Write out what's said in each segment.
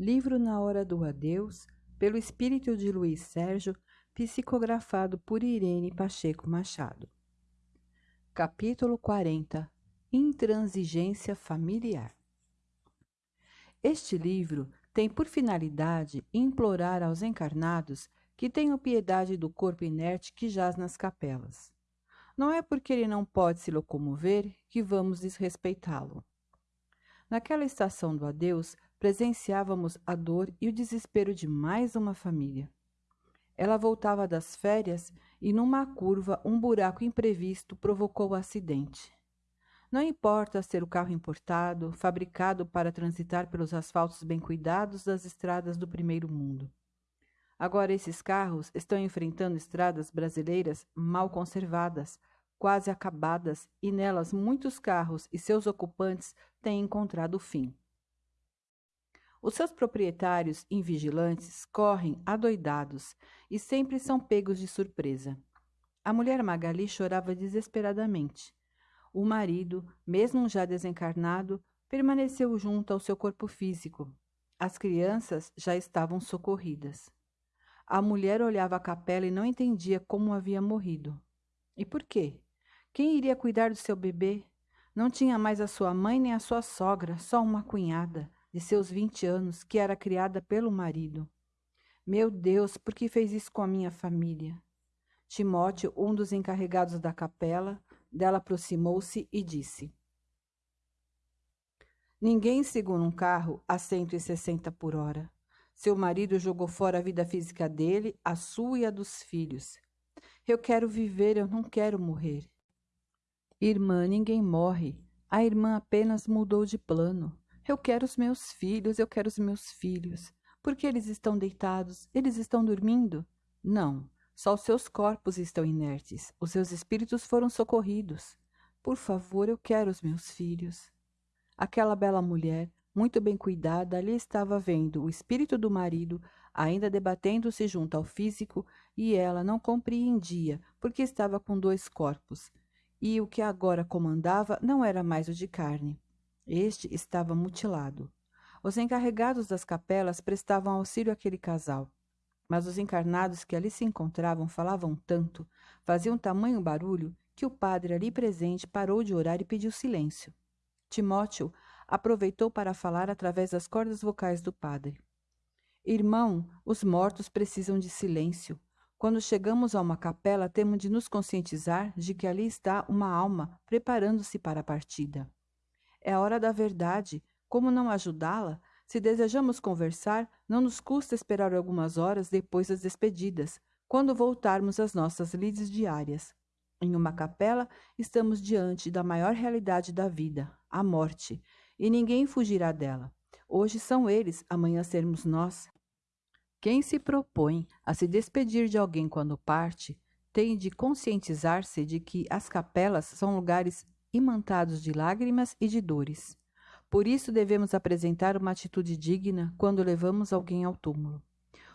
Livro na Hora do Adeus, pelo espírito de Luiz Sérgio, psicografado por Irene Pacheco Machado. Capítulo 40 Intransigência familiar. Este livro tem por finalidade implorar aos encarnados que tenham piedade do corpo inerte que jaz nas capelas. Não é porque ele não pode se locomover que vamos desrespeitá-lo. Naquela estação do adeus, presenciávamos a dor e o desespero de mais uma família. Ela voltava das férias e, numa curva, um buraco imprevisto provocou o acidente. Não importa ser o carro importado, fabricado para transitar pelos asfaltos bem cuidados das estradas do primeiro mundo. Agora, esses carros estão enfrentando estradas brasileiras mal conservadas, quase acabadas, e nelas muitos carros e seus ocupantes têm encontrado fim. Os seus proprietários invigilantes correm adoidados e sempre são pegos de surpresa. A mulher Magali chorava desesperadamente. O marido, mesmo já desencarnado, permaneceu junto ao seu corpo físico. As crianças já estavam socorridas. A mulher olhava a capela e não entendia como havia morrido. E por quê? Quem iria cuidar do seu bebê? Não tinha mais a sua mãe nem a sua sogra, só uma cunhada, de seus vinte anos, que era criada pelo marido. Meu Deus, por que fez isso com a minha família? Timóteo, um dos encarregados da capela, dela aproximou-se e disse: Ninguém segura um carro a 160 por hora. Seu marido jogou fora a vida física dele, a sua e a dos filhos. Eu quero viver, eu não quero morrer. Irmã, ninguém morre. A irmã apenas mudou de plano. Eu quero os meus filhos, eu quero os meus filhos. Por que eles estão deitados? Eles estão dormindo? Não, só os seus corpos estão inertes. Os seus espíritos foram socorridos. Por favor, eu quero os meus filhos. Aquela bela mulher, muito bem cuidada, ali estava vendo o espírito do marido ainda debatendo-se junto ao físico e ela não compreendia porque estava com dois corpos e o que agora comandava não era mais o de carne. Este estava mutilado. Os encarregados das capelas prestavam auxílio àquele casal. Mas os encarnados que ali se encontravam falavam tanto, faziam tamanho barulho, que o padre ali presente parou de orar e pediu silêncio. Timóteo aproveitou para falar através das cordas vocais do padre. Irmão, os mortos precisam de silêncio. Quando chegamos a uma capela, temos de nos conscientizar de que ali está uma alma preparando-se para a partida. É a hora da verdade. Como não ajudá-la? Se desejamos conversar, não nos custa esperar algumas horas depois das despedidas, quando voltarmos às nossas lides diárias. Em uma capela, estamos diante da maior realidade da vida, a morte, e ninguém fugirá dela. Hoje são eles, amanhã sermos nós. Quem se propõe a se despedir de alguém quando parte tem de conscientizar-se de que as capelas são lugares imantados de lágrimas e de dores. Por isso devemos apresentar uma atitude digna quando levamos alguém ao túmulo.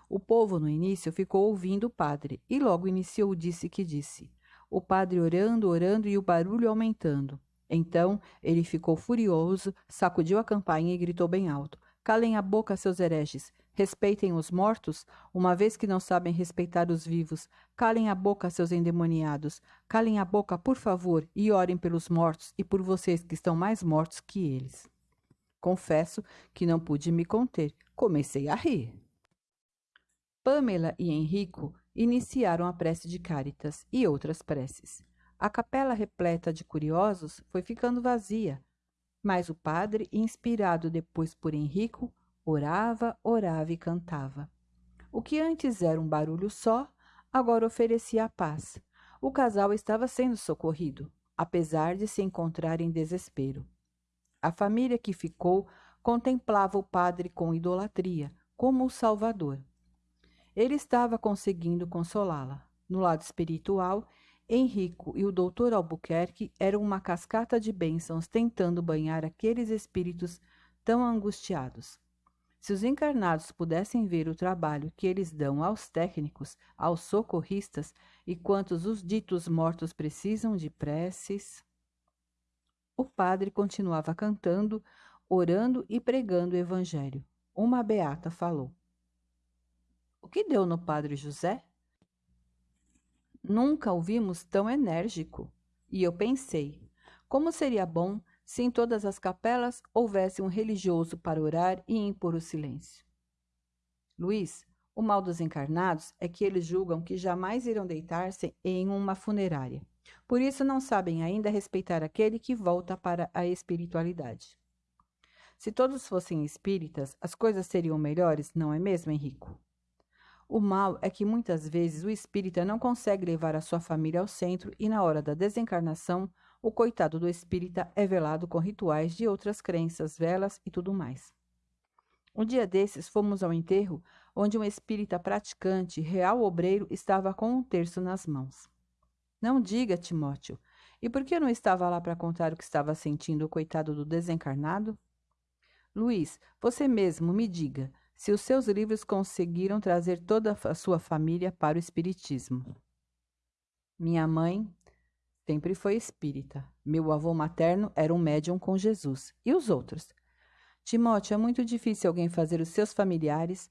O povo no início ficou ouvindo o padre e logo iniciou o disse que disse. O padre orando, orando e o barulho aumentando. Então ele ficou furioso, sacudiu a campainha e gritou bem alto: Calem a boca, seus hereges! Respeitem os mortos, uma vez que não sabem respeitar os vivos. Calem a boca, seus endemoniados. Calem a boca, por favor, e orem pelos mortos e por vocês que estão mais mortos que eles. Confesso que não pude me conter. Comecei a rir. Pamela e Henrico iniciaram a prece de Cáritas e outras preces. A capela repleta de curiosos foi ficando vazia, mas o padre, inspirado depois por Henrico, Orava, orava e cantava. O que antes era um barulho só, agora oferecia a paz. O casal estava sendo socorrido, apesar de se encontrar em desespero. A família que ficou contemplava o padre com idolatria, como o Salvador. Ele estava conseguindo consolá-la. No lado espiritual, Henrico e o doutor Albuquerque eram uma cascata de bênçãos tentando banhar aqueles espíritos tão angustiados. Se os encarnados pudessem ver o trabalho que eles dão aos técnicos, aos socorristas e quantos os ditos mortos precisam de preces. O padre continuava cantando, orando e pregando o evangelho. uma beata falou. O que deu no padre José? Nunca o vimos tão enérgico. E eu pensei, como seria bom se em todas as capelas houvesse um religioso para orar e impor o silêncio. Luiz, o mal dos encarnados é que eles julgam que jamais irão deitar-se em uma funerária. Por isso não sabem ainda respeitar aquele que volta para a espiritualidade. Se todos fossem espíritas, as coisas seriam melhores, não é mesmo, Henrico? O mal é que muitas vezes o espírita não consegue levar a sua família ao centro e, na hora da desencarnação, o coitado do espírita é velado com rituais de outras crenças, velas e tudo mais. Um dia desses fomos ao enterro, onde um espírita praticante, real obreiro, estava com um terço nas mãos. Não diga, Timóteo, e por que não estava lá para contar o que estava sentindo o coitado do desencarnado? Luiz, você mesmo me diga se os seus livros conseguiram trazer toda a sua família para o Espiritismo. Minha mãe sempre foi espírita. Meu avô materno era um médium com Jesus. E os outros? Timóteo, é muito difícil alguém fazer os seus familiares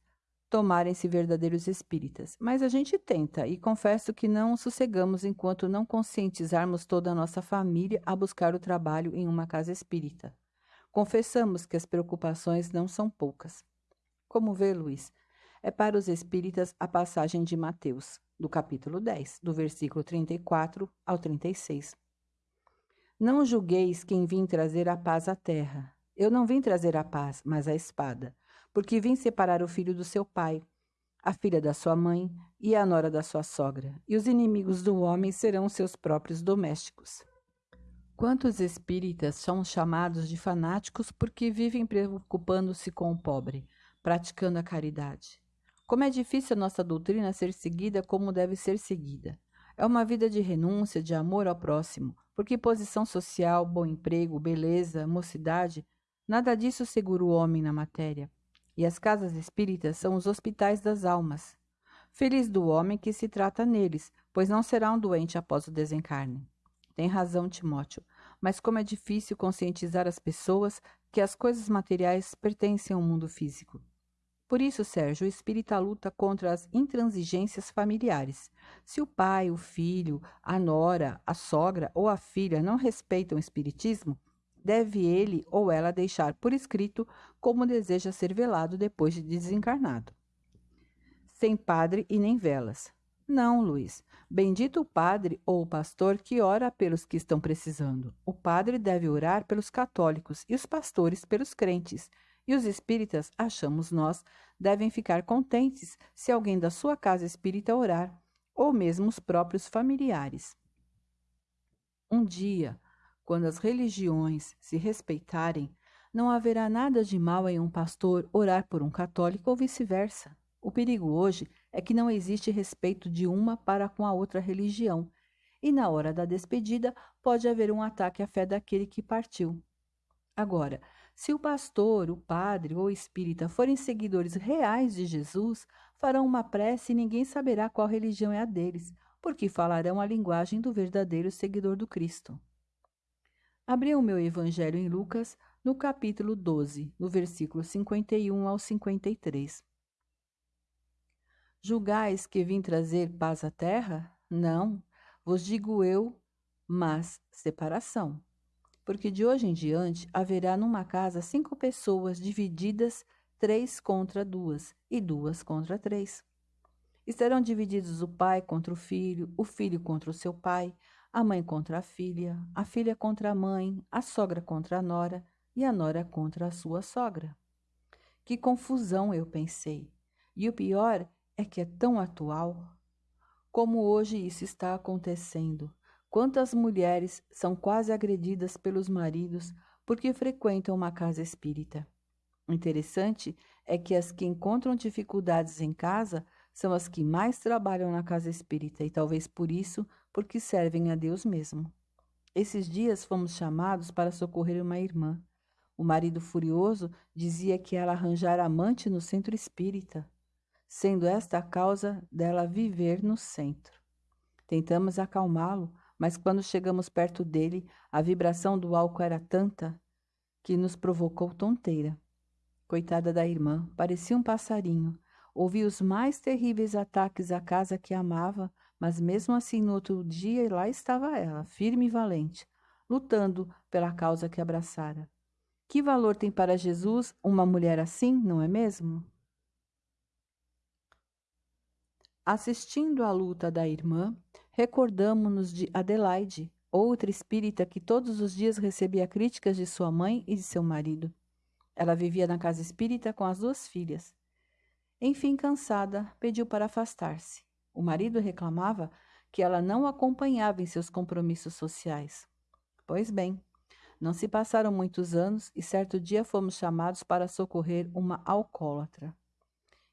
tomarem-se verdadeiros espíritas, mas a gente tenta e confesso que não sossegamos enquanto não conscientizarmos toda a nossa família a buscar o trabalho em uma casa espírita. Confessamos que as preocupações não são poucas. Como vê, Luiz, é para os espíritas a passagem de Mateus, do capítulo 10, do versículo 34 ao 36. Não julgueis quem vim trazer a paz à terra. Eu não vim trazer a paz, mas a espada, porque vim separar o filho do seu pai, a filha da sua mãe e a nora da sua sogra, e os inimigos do homem serão seus próprios domésticos. Quantos espíritas são chamados de fanáticos porque vivem preocupando-se com o pobre, praticando a caridade? Como é difícil a nossa doutrina ser seguida como deve ser seguida. É uma vida de renúncia, de amor ao próximo, porque posição social, bom emprego, beleza, mocidade Nada disso segura o homem na matéria. E as casas espíritas são os hospitais das almas. Feliz do homem que se trata neles, pois não será um doente após o desencarne. Tem razão, Timóteo, mas como é difícil conscientizar as pessoas que as coisas materiais pertencem ao mundo físico. Por isso, Sérgio, o espírita luta contra as intransigências familiares. Se o pai, o filho, a nora, a sogra ou a filha não respeitam o espiritismo, deve ele ou ela deixar por escrito como deseja ser velado depois de desencarnado. Sem padre e nem velas. Não, Luiz. Bendito o padre ou o pastor que ora pelos que estão precisando. O padre deve orar pelos católicos e os pastores pelos crentes. E os espíritas, achamos nós, devem ficar contentes se alguém da sua casa espírita orar, ou mesmo os próprios familiares. Um dia, quando as religiões se respeitarem, não haverá nada de mal em um pastor orar por um católico ou vice-versa. O perigo hoje é que não existe respeito de uma para com a outra religião, e na hora da despedida pode haver um ataque à fé daquele que partiu. Agora, se o pastor, o padre ou o espírita forem seguidores reais de Jesus, farão uma prece e ninguém saberá qual religião é a deles, porque falarão a linguagem do verdadeiro seguidor do Cristo. Abri o meu evangelho em Lucas, no capítulo 12, no versículo 51 ao 53. Julgais que vim trazer paz à terra? Não, vos digo eu, mas separação. Porque de hoje em diante haverá numa casa cinco pessoas divididas, três contra duas, e duas contra três. Estarão divididos o pai contra o filho, o filho contra o seu pai, a mãe contra a filha, a filha contra a mãe, a sogra contra a nora e a nora contra a sua sogra. Que confusão, eu pensei. E o pior é que é tão atual. Como hoje isso está acontecendo. Quantas mulheres são quase agredidas pelos maridos porque frequentam uma casa espírita. Interessante é que as que encontram dificuldades em casa são as que mais trabalham na casa espírita e talvez por isso porque servem a Deus mesmo. Esses dias fomos chamados para socorrer uma irmã. O marido furioso dizia que ela arranjara amante no centro espírita, sendo esta a causa dela viver no centro. Tentamos acalmá-lo, mas quando chegamos perto dele, a vibração do álcool era tanta que nos provocou tonteira. Coitada da irmã, parecia um passarinho. Ouvia os mais terríveis ataques à casa que amava, mas mesmo assim no outro dia lá estava ela, firme e valente, lutando pela causa que abraçara. Que valor tem para Jesus uma mulher assim, não é mesmo? Assistindo à luta da irmã, recordamos-nos de Adelaide, outra espírita que todos os dias recebia críticas de sua mãe e de seu marido. Ela vivia na casa espírita com as duas filhas. Enfim, cansada, pediu para afastar-se. O marido reclamava que ela não acompanhava em seus compromissos sociais. Pois bem, não se passaram muitos anos e certo dia fomos chamados para socorrer uma alcoólatra.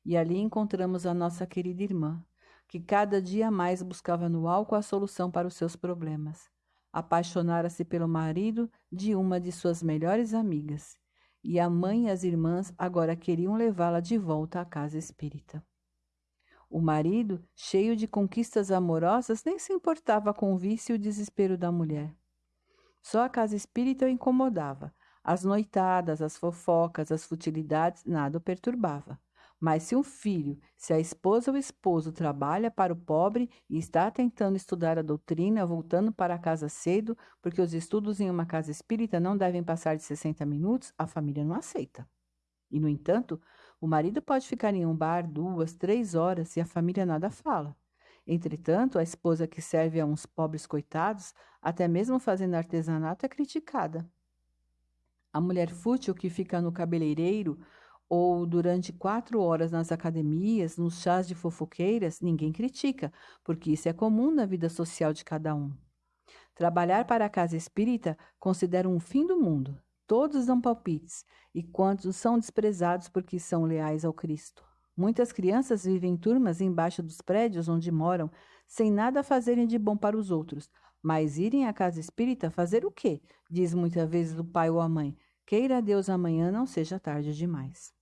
E ali encontramos a nossa querida irmã, que cada dia mais buscava no álcool a solução para os seus problemas. Apaixonara-se pelo marido de uma de suas melhores amigas e a mãe e as irmãs agora queriam levá-la de volta à casa espírita. O marido, cheio de conquistas amorosas, nem se importava com o vício e o desespero da mulher. Só a casa espírita o incomodava. As noitadas, as fofocas, as futilidades, nada o perturbava. Mas se um filho, se a esposa ou esposo trabalha para o pobre e está tentando estudar a doutrina, voltando para casa cedo, porque os estudos em uma casa espírita não devem passar de 60 minutos, a família não aceita. E, no entanto, o marido pode ficar em um bar duas, três horas e a família nada fala. Entretanto, a esposa que serve a uns pobres coitados, até mesmo fazendo artesanato, é criticada. A mulher fútil que fica no cabeleireiro ou durante quatro horas nas academias, nos chás de fofoqueiras, ninguém critica, porque isso é comum na vida social de cada um. Trabalhar para a casa espírita considera um fim do mundo. Todos dão palpites, e quantos são desprezados porque são leais ao Cristo. Muitas crianças vivem em turmas embaixo dos prédios onde moram, sem nada fazerem de bom para os outros. Mas irem à casa espírita fazer o quê? Diz muitas vezes o pai ou a mãe. Queira Deus amanhã não seja tarde demais.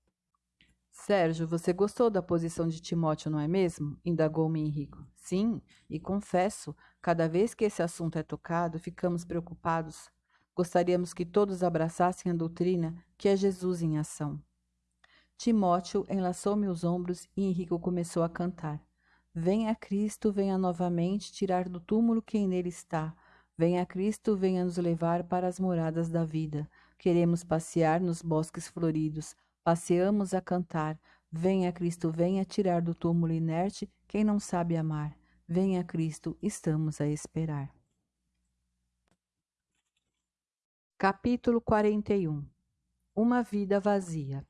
Sérgio, você gostou da posição de Timóteo, não é mesmo? Indagou-me Henrico. Sim, e confesso, cada vez que esse assunto é tocado, ficamos preocupados. Gostaríamos que todos abraçassem a doutrina que é Jesus em ação. Timóteo enlaçou-me os ombros e Henrico começou a cantar. Venha Cristo, venha novamente tirar do túmulo quem nele está. Venha Cristo, venha nos levar para as moradas da vida. Queremos passear nos bosques floridos Passeamos a cantar. Venha Cristo, venha tirar do túmulo inerte quem não sabe amar. Venha Cristo, estamos a esperar. Capítulo 41 Uma vida vazia.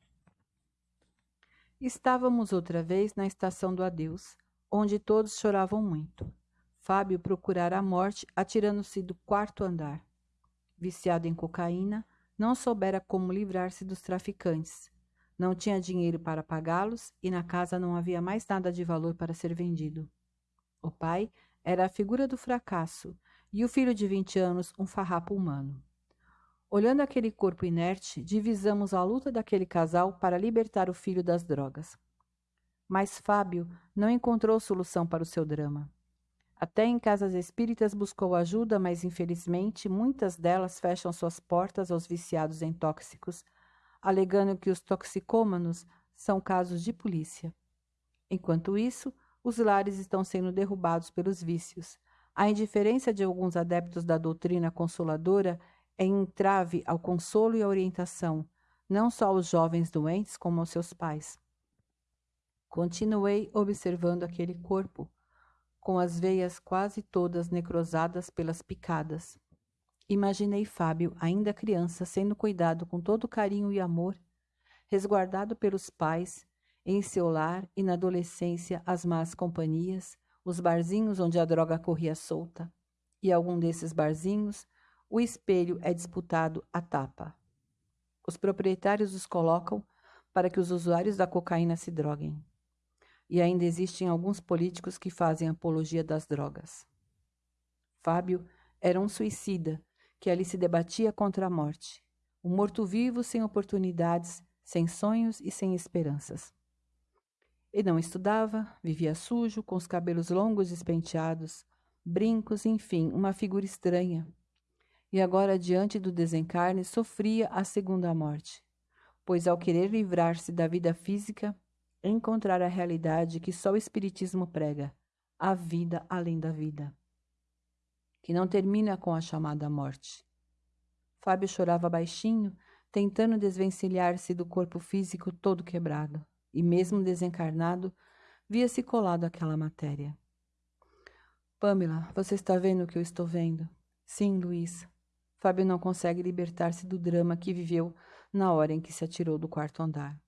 Estávamos outra vez na estação do adeus, onde todos choravam muito. Fábio procurara a morte atirando-se do quarto andar. Viciado em cocaína, não soubera como livrar-se dos traficantes não tinha dinheiro para pagá-los e na casa não havia mais nada de valor para ser vendido. O pai era a figura do fracasso e o filho de vinte anos um farrapo humano. Olhando aquele corpo inerte, divisamos a luta daquele casal para libertar o filho das drogas. Mas Fábio não encontrou solução para o seu drama. Até em casas espíritas buscou ajuda, mas infelizmente muitas delas fecham suas portas aos viciados em tóxicos alegando que os toxicômanos são casos de polícia. Enquanto isso, os lares estão sendo derrubados pelos vícios. A indiferença de alguns adeptos da doutrina consoladora é entrave ao consolo e à orientação, não só aos jovens doentes, como aos seus pais. Continuei observando aquele corpo, com as veias quase todas necrosadas pelas picadas. Imaginei Fábio, ainda criança, sendo cuidado com todo carinho e amor, resguardado pelos pais, em seu lar e na adolescência as más companhias, os barzinhos onde a droga corria solta. E algum desses barzinhos, o espelho é disputado à tapa. Os proprietários os colocam para que os usuários da cocaína se droguem. E ainda existem alguns políticos que fazem apologia das drogas. Fábio era um suicida que ali se debatia contra a morte. Um morto-vivo sem oportunidades, sem sonhos e sem esperanças. E não estudava, vivia sujo, com os cabelos longos despenteados, brincos, enfim, uma figura estranha. E agora, diante do desencarne, sofria a segunda morte. pois ao querer livrar-se da vida física, encontrar a realidade que só o Espiritismo prega, a vida além da vida, que não termina com a chamada morte. Fábio chorava baixinho, tentando desvencilhar-se do corpo físico todo quebrado, e mesmo desencarnado, via-se colado àquela matéria. Pamela, você está vendo o que eu estou vendo? Sim, Luiz. Fábio não consegue libertar-se do drama que viveu na hora em que se atirou do quarto andar.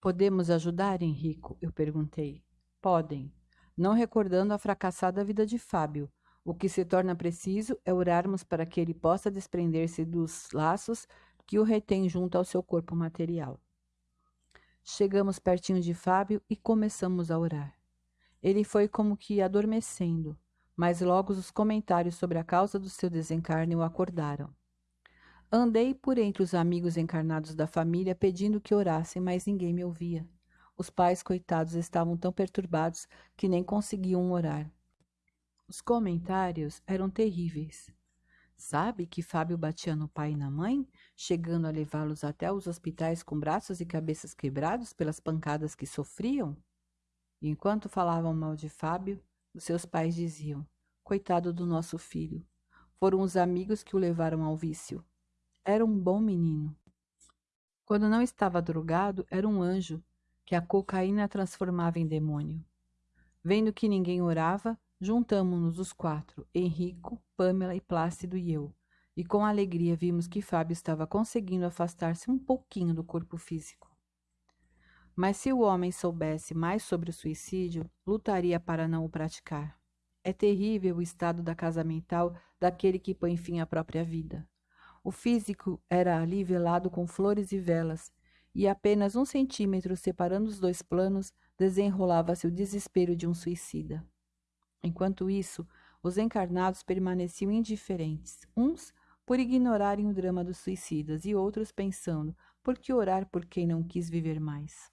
Podemos ajudar, Henrico? Eu perguntei. Podem. Não recordando a fracassada vida de Fábio, o que se torna preciso é orarmos para que ele possa desprender-se dos laços que o retém junto ao seu corpo material. Chegamos pertinho de Fábio e começamos a orar. Ele foi como que adormecendo, mas logo os comentários sobre a causa do seu desencarne o acordaram. Andei por entre os amigos encarnados da família pedindo que orassem, mas ninguém me ouvia. Os pais, coitados, estavam tão perturbados que nem conseguiam orar. Os comentários eram terríveis. Sabe que Fábio batia no pai e na mãe, chegando a levá-los até os hospitais com braços e cabeças quebrados pelas pancadas que sofriam? E enquanto falavam mal de Fábio, os seus pais diziam: Coitado do nosso filho. Foram os amigos que o levaram ao vício. Era um bom menino. Quando não estava drogado, era um anjo que a cocaína transformava em demônio. Vendo que ninguém orava, Juntamo-nos os quatro, Henrico, Pamela e Plácido e eu, e com alegria vimos que Fábio estava conseguindo afastar-se um pouquinho do corpo físico. Mas se o homem soubesse mais sobre o suicídio, lutaria para não o praticar. É terrível o estado da casa mental daquele que põe fim à própria vida. O físico era ali velado com flores e velas, e apenas um centímetro separando os dois planos desenrolava-se o desespero de um suicida. Enquanto isso, os encarnados permaneciam indiferentes, uns por ignorarem o drama dos suicidas e outros pensando por que orar por quem não quis viver mais.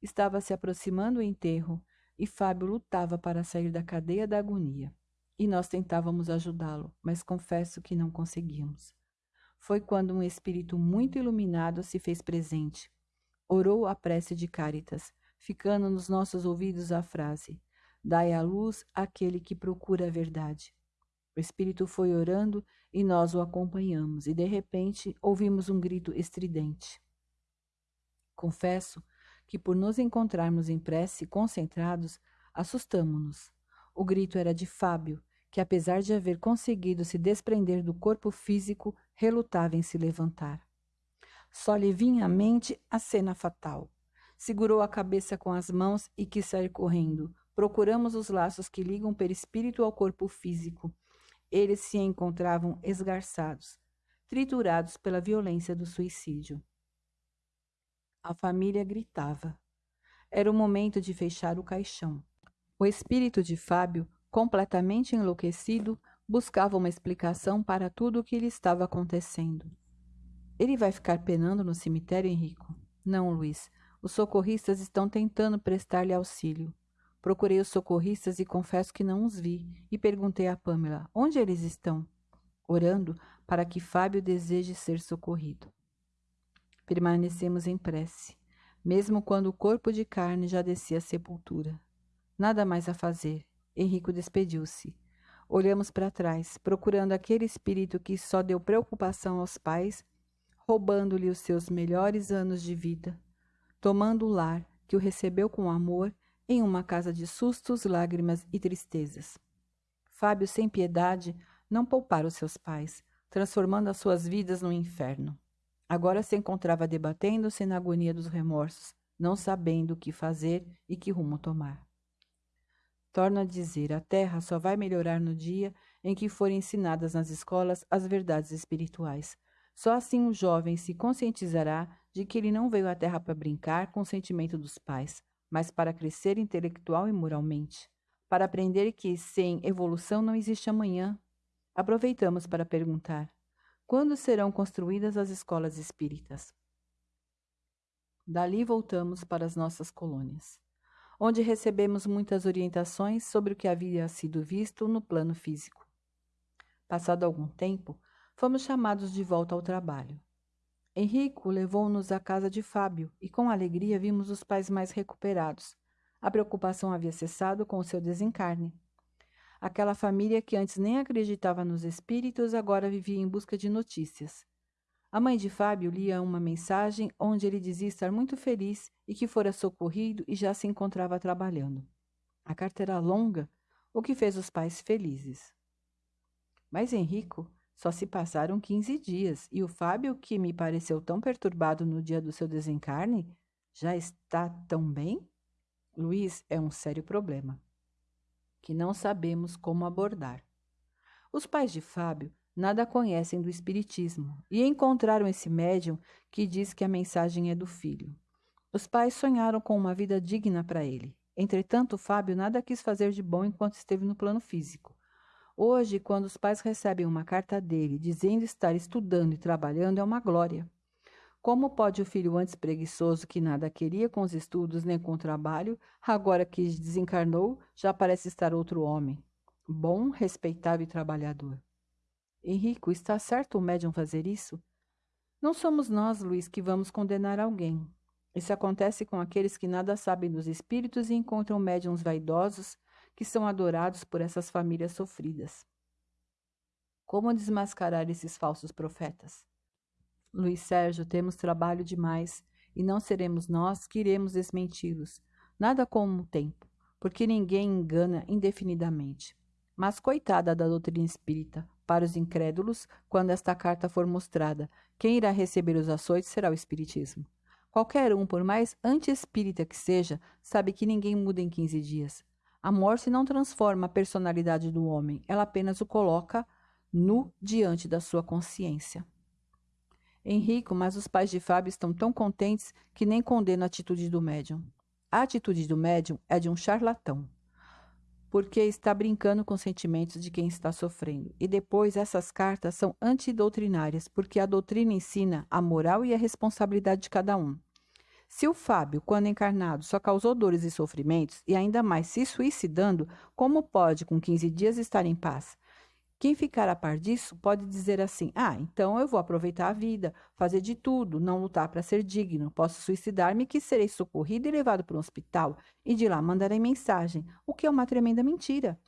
Estava se aproximando o enterro e Fábio lutava para sair da cadeia da agonia. E nós tentávamos ajudá-lo, mas confesso que não conseguimos. Foi quando um espírito muito iluminado se fez presente. Orou a prece de Cáritas, ficando nos nossos ouvidos a frase: Dai à luz aquele que procura a verdade. O espírito foi orando e nós o acompanhamos, e de repente ouvimos um grito estridente. Confesso que, por nos encontrarmos em prece concentrados, assustamo-nos. O grito era de Fábio, que, apesar de haver conseguido se desprender do corpo físico, relutava em se levantar. Só lhe vinha à mente a cena fatal. Segurou a cabeça com as mãos e quis sair correndo, procuramos os laços que ligam o perispírito ao corpo físico. Eles se encontravam esgarçados, triturados pela violência do suicídio. A família gritava. Era o momento de fechar o caixão. O espírito de Fábio, completamente enlouquecido, buscava uma explicação para tudo o que lhe estava acontecendo. Ele vai ficar penando no cemitério, Henrico? Não, Luiz. Os socorristas estão tentando prestar-lhe auxílio. Procurei os socorristas e confesso que não os vi, e perguntei a Pamela onde eles estão, orando para que Fábio deseje ser socorrido. Permanecemos em prece, mesmo quando o corpo de carne já descia à sepultura. Nada mais a fazer. Henrico despediu-se. Olhamos para trás, procurando aquele espírito que só deu preocupação aos pais, roubando-lhe os seus melhores anos de vida, tomando o lar que o recebeu com amor em uma casa de sustos, lágrimas e tristezas. Fábio, sem piedade, não poupara os seus pais, transformando as suas vidas no inferno. Agora se encontrava debatendo-se na agonia dos remorsos, não sabendo o que fazer e que rumo tomar. Torno a dizer, a terra só vai melhorar no dia em que forem ensinadas nas escolas as verdades espirituais. Só assim o jovem se conscientizará de que ele não veio à terra para brincar com o sentimento dos pais, mas para crescer intelectual e moralmente, para aprender que sem evolução não existe amanhã. Aproveitamos para perguntar: quando serão construídas as escolas espíritas? Dali voltamos para as nossas colônias, onde recebemos muitas orientações sobre o que havia sido visto no plano físico. Passado algum tempo, fomos chamados de volta ao trabalho. Henrico levou-nos à casa de Fábio e com alegria vimos os pais mais recuperados. A preocupação havia cessado com o seu desencarne. Aquela família que antes nem acreditava nos espíritos agora vivia em busca de notícias. A mãe de Fábio lia uma mensagem onde ele dizia estar muito feliz e que fora socorrido e já se encontrava trabalhando. A carta era longa, o que fez os pais felizes. Mas Henrico só se passaram quinze dias e o Fábio, que me pareceu tão perturbado no dia do seu desencarne, já está tão bem? Luiz é um sério problema que não sabemos como abordar. Os pais de Fábio nada conhecem do Espiritismo e encontraram esse médium que diz que a mensagem é do filho. Os pais sonharam com uma vida digna para ele. Entretanto, Fábio nada quis fazer de bom enquanto esteve no plano físico. Hoje, quando os pais recebem uma carta dele dizendo estar estudando e trabalhando, é uma glória. Como pode o filho antes preguiçoso, que nada queria com os estudos nem com o trabalho, agora que desencarnou, já parece estar outro homem, bom, respeitável e trabalhador? Henrico, está certo o médium fazer isso? Não somos nós, Luiz, que vamos condenar alguém. Isso acontece com aqueles que nada sabem dos espíritos e encontram médiums vaidosos que são adorados por essas famílias sofridas. Como desmascarar esses falsos profetas? Luiz Sérgio, temos trabalho demais e não seremos nós que iremos desmenti-los. Nada como o tempo, porque ninguém engana indefinidamente. Mas coitada da doutrina espírita, para os incrédulos, quando esta carta for mostrada, quem irá receber os açoites será o Espiritismo. Qualquer um, por mais anti-espírita que seja, sabe que ninguém muda em 15 dias. A morte não transforma a personalidade do homem, ela apenas o coloca nu diante da sua consciência. Henrico, mas os pais de Fábio estão tão contentes que nem condenam a atitude do médium. A atitude do médium é de um charlatão porque está brincando com os sentimentos de quem está sofrendo. E depois, essas cartas são antidoutrinárias, porque a doutrina ensina a moral e a responsabilidade de cada um. Se o Fábio, quando encarnado, só causou dores e sofrimentos, e ainda mais se suicidando, como pode, com 15 dias, estar em paz? Quem ficar a par disso pode dizer assim: ah, então eu vou aproveitar a vida, fazer de tudo, não lutar para ser digno, posso suicidar-me que serei socorrido e levado para um hospital, e de lá mandarei mensagem, o que é uma tremenda mentira.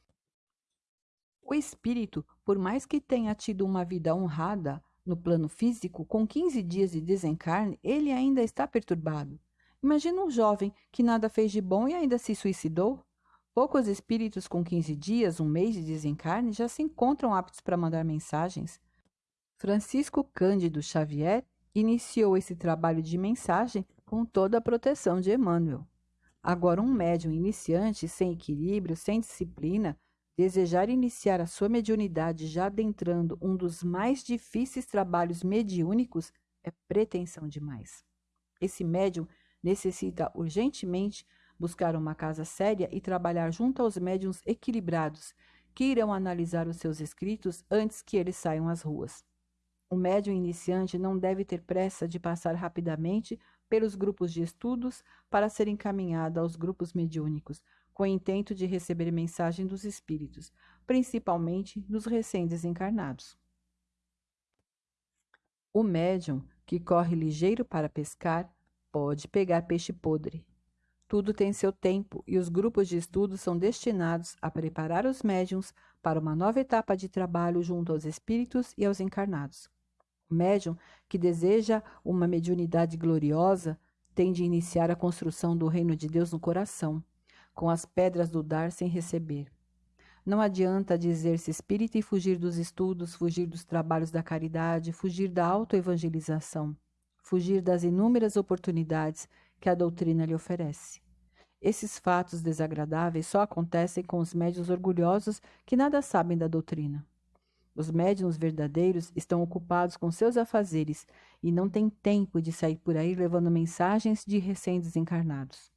O espírito, por mais que tenha tido uma vida honrada no plano físico, com 15 dias de desencarne, ele ainda está perturbado. Imagina um jovem que nada fez de bom e ainda se suicidou. Poucos espíritos com 15 dias, um mês de desencarne, já se encontram aptos para mandar mensagens. Francisco Cândido Xavier iniciou esse trabalho de mensagem com toda a proteção de Emmanuel. Agora, um médium iniciante, sem equilíbrio, sem disciplina, desejar iniciar a sua mediunidade já adentrando um dos mais difíceis trabalhos mediúnicos é pretensão demais. Esse médium necessita urgentemente buscar uma casa séria e trabalhar junto aos médiums equilibrados, que irão analisar os seus escritos antes que eles saiam às ruas. O médium iniciante não deve ter pressa de passar rapidamente pelos grupos de estudos para ser encaminhado aos grupos mediúnicos, com o intento de receber mensagem dos espíritos, principalmente dos recém-desencarnados. O médium que corre ligeiro para pescar pode pegar peixe podre, tudo tem seu tempo e os grupos de estudo são destinados a preparar os médiums para uma nova etapa de trabalho junto aos espíritos e aos encarnados. O médium que deseja uma mediunidade gloriosa tem de iniciar a construção do reino de Deus no coração, com as pedras do dar sem receber. Não adianta dizer-se espírita e fugir dos estudos, fugir dos trabalhos da caridade, fugir da autoevangelização, fugir das inúmeras oportunidades que a doutrina lhe oferece. Esses fatos desagradáveis só acontecem com os médios orgulhosos que nada sabem da doutrina. Os médiums verdadeiros estão ocupados com seus afazeres e não têm tempo de sair por aí levando mensagens de recém-desencarnados.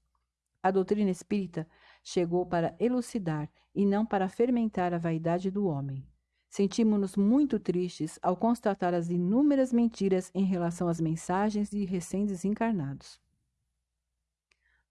A doutrina espírita chegou para elucidar e não para fermentar a vaidade do homem. Sentimos-nos muito tristes ao constatar as inúmeras mentiras em relação às mensagens de recém-desencarnados.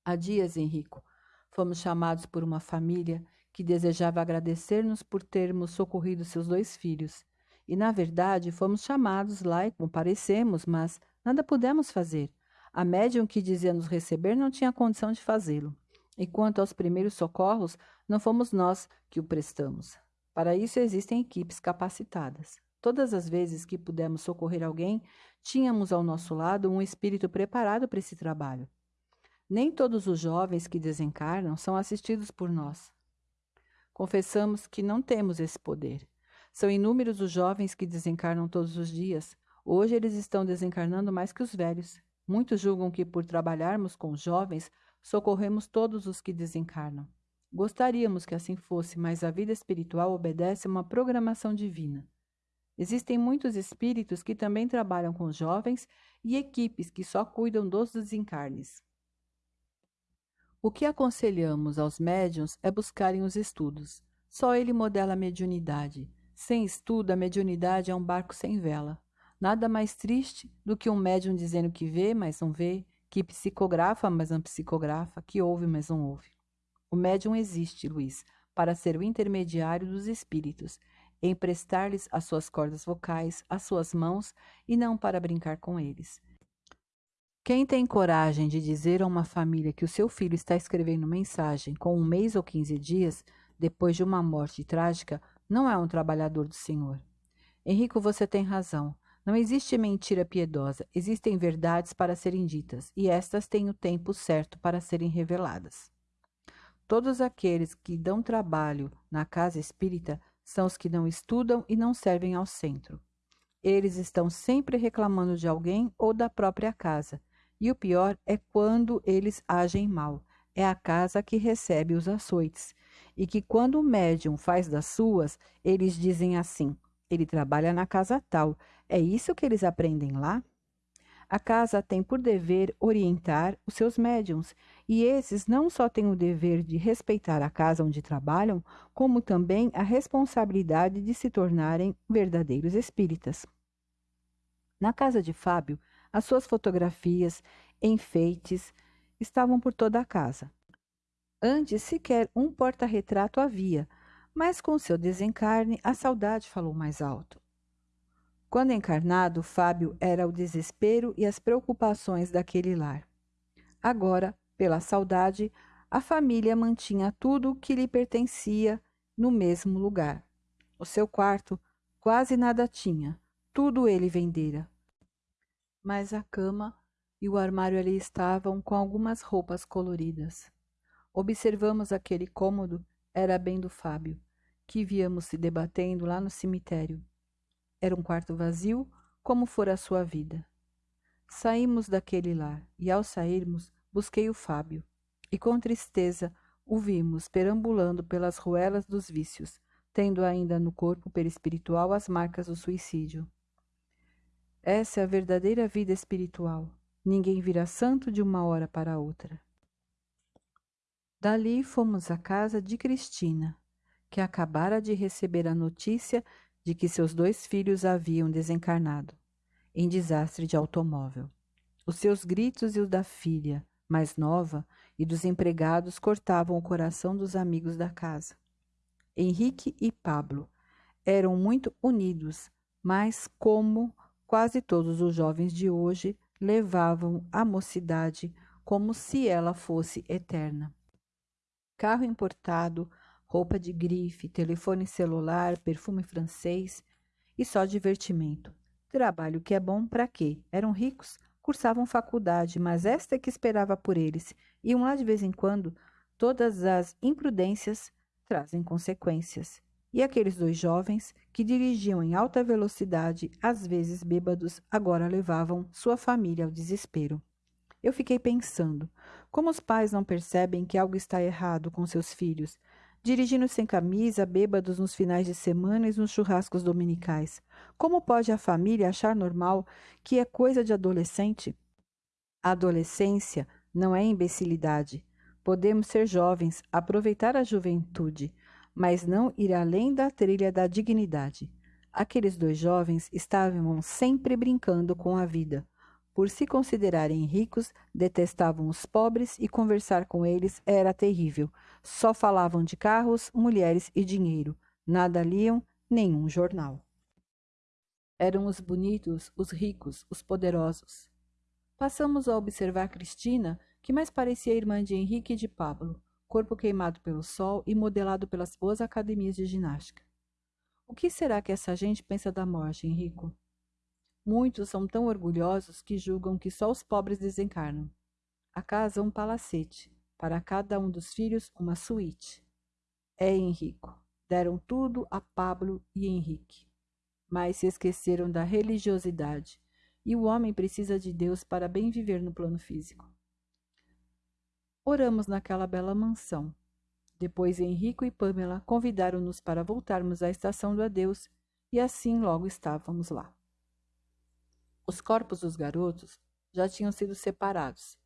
Há dias, Henrico, fomos chamados por uma família que desejava agradecer-nos por termos socorrido seus dois filhos E, na verdade, fomos chamados lá e comparecemos, mas nada pudemos fazer. A médium que dizia nos receber não tinha condição de fazê-lo. E quanto aos primeiros socorros, não fomos nós que o prestamos. Para isso existem equipes capacitadas. Todas as vezes que pudemos socorrer alguém, tínhamos ao nosso lado um espírito preparado para esse trabalho. Nem todos os jovens que desencarnam são assistidos por nós. Confessamos que não temos esse poder. São inúmeros os jovens que desencarnam todos os dias. Hoje eles estão desencarnando mais que os velhos. Muitos julgam que, por trabalharmos com jovens, socorremos todos os que desencarnam. Gostaríamos que assim fosse, mas a vida espiritual obedece a uma programação divina. Existem muitos espíritos que também trabalham com jovens e equipes que só cuidam dos desencarnes. O que aconselhamos aos médiuns é buscarem os estudos. Só ele modela a mediunidade. Sem estudo, a mediunidade é um barco sem vela. Nada mais triste do que um médium dizendo que vê, mas não vê, que psicografa, mas não psicografa, que ouve, mas não ouve. O médium existe, Luiz, para ser o intermediário dos espíritos, emprestar-lhes as suas cordas vocais, as suas mãos, e não para brincar com eles. Quem tem coragem de dizer a uma família que o seu filho está escrevendo mensagem com um mês ou quinze dias, depois de uma morte trágica, não é um trabalhador do Senhor. Henrico, você tem razão. Não existe mentira piedosa, existem verdades para serem ditas, e estas têm o tempo certo para serem reveladas. Todos aqueles que dão trabalho na casa espírita são os que não estudam e não servem ao centro. Eles estão sempre reclamando de alguém ou da própria casa, e o pior é quando eles agem mal. É a casa que recebe os açoites. E que quando o médium faz das suas, eles dizem assim: ele trabalha na casa tal. É isso que eles aprendem lá? A casa tem por dever orientar os seus médiums, e esses não só têm o dever de respeitar a casa onde trabalham, como também a responsabilidade de se tornarem verdadeiros espíritas. Na casa de Fábio, as suas fotografias, enfeites, estavam por toda a casa. Antes sequer um porta-retrato havia, mas com seu desencarne a saudade falou mais alto. Quando encarnado, Fábio era o desespero e as preocupações daquele lar. Agora, pela saudade, a família mantinha tudo que lhe pertencia no mesmo lugar. O seu quarto quase nada tinha, tudo ele vendera mas a cama e o armário ali estavam com algumas roupas coloridas. Observamos aquele cômodo, era bem do Fábio, que víamos se debatendo lá no cemitério. Era um quarto vazio, como fora a sua vida. Saímos daquele lar, e ao sairmos, busquei o Fábio, e com tristeza o vimos perambulando pelas ruelas dos vícios, tendo ainda no corpo perispiritual as marcas do suicídio. Essa é a verdadeira vida espiritual. Ninguém vira santo de uma hora para outra. Dali fomos à casa de Cristina, que acabara de receber a notícia de que seus dois filhos haviam desencarnado, em desastre de automóvel. Os seus gritos e os da filha, mais nova, e dos empregados cortavam o coração dos amigos da casa. Henrique e Pablo eram muito unidos, mas como Quase todos os jovens de hoje levavam a mocidade como se ela fosse eterna. Carro importado, roupa de grife, telefone celular, perfume francês e só divertimento. Trabalho que é bom para quê? Eram ricos, cursavam faculdade, mas esta é que esperava por eles. Iam lá de vez em quando. Todas as imprudências trazem consequências e aqueles dois jovens, que dirigiam em alta velocidade, às vezes bêbados, agora levavam sua família ao desespero. Eu fiquei pensando: como os pais não percebem que algo está errado com seus filhos, dirigindo sem camisa, bêbados nos finais de semana e nos churrascos dominicais? Como pode a família achar normal que é coisa de adolescente? A adolescência não é imbecilidade. Podemos ser jovens, aproveitar a juventude, mas não ir além da trilha da dignidade. Aqueles dois jovens estavam sempre brincando com a vida. Por se considerarem ricos, detestavam os pobres e conversar com eles era terrível. Só falavam de carros, mulheres e dinheiro. Nada liam, nenhum jornal. Eram os bonitos, os ricos, os poderosos. Passamos a observar Cristina, que mais parecia irmã de Henrique e de Pablo, corpo queimado pelo sol e modelado pelas boas academias de ginástica. O que será que essa gente pensa da morte, Henrico? Muitos são tão orgulhosos que julgam que só os pobres desencarnam. A casa é um palacete, para cada um dos filhos uma suíte. É Henrico. Deram tudo a Pablo e Henrique. Mas se esqueceram da religiosidade, e o homem precisa de Deus para bem viver no plano físico. Oramos naquela bela mansão. Depois Henrico e Pamela convidaram-nos para voltarmos à estação do adeus, e assim logo estávamos lá. Os corpos dos garotos já tinham sido separados,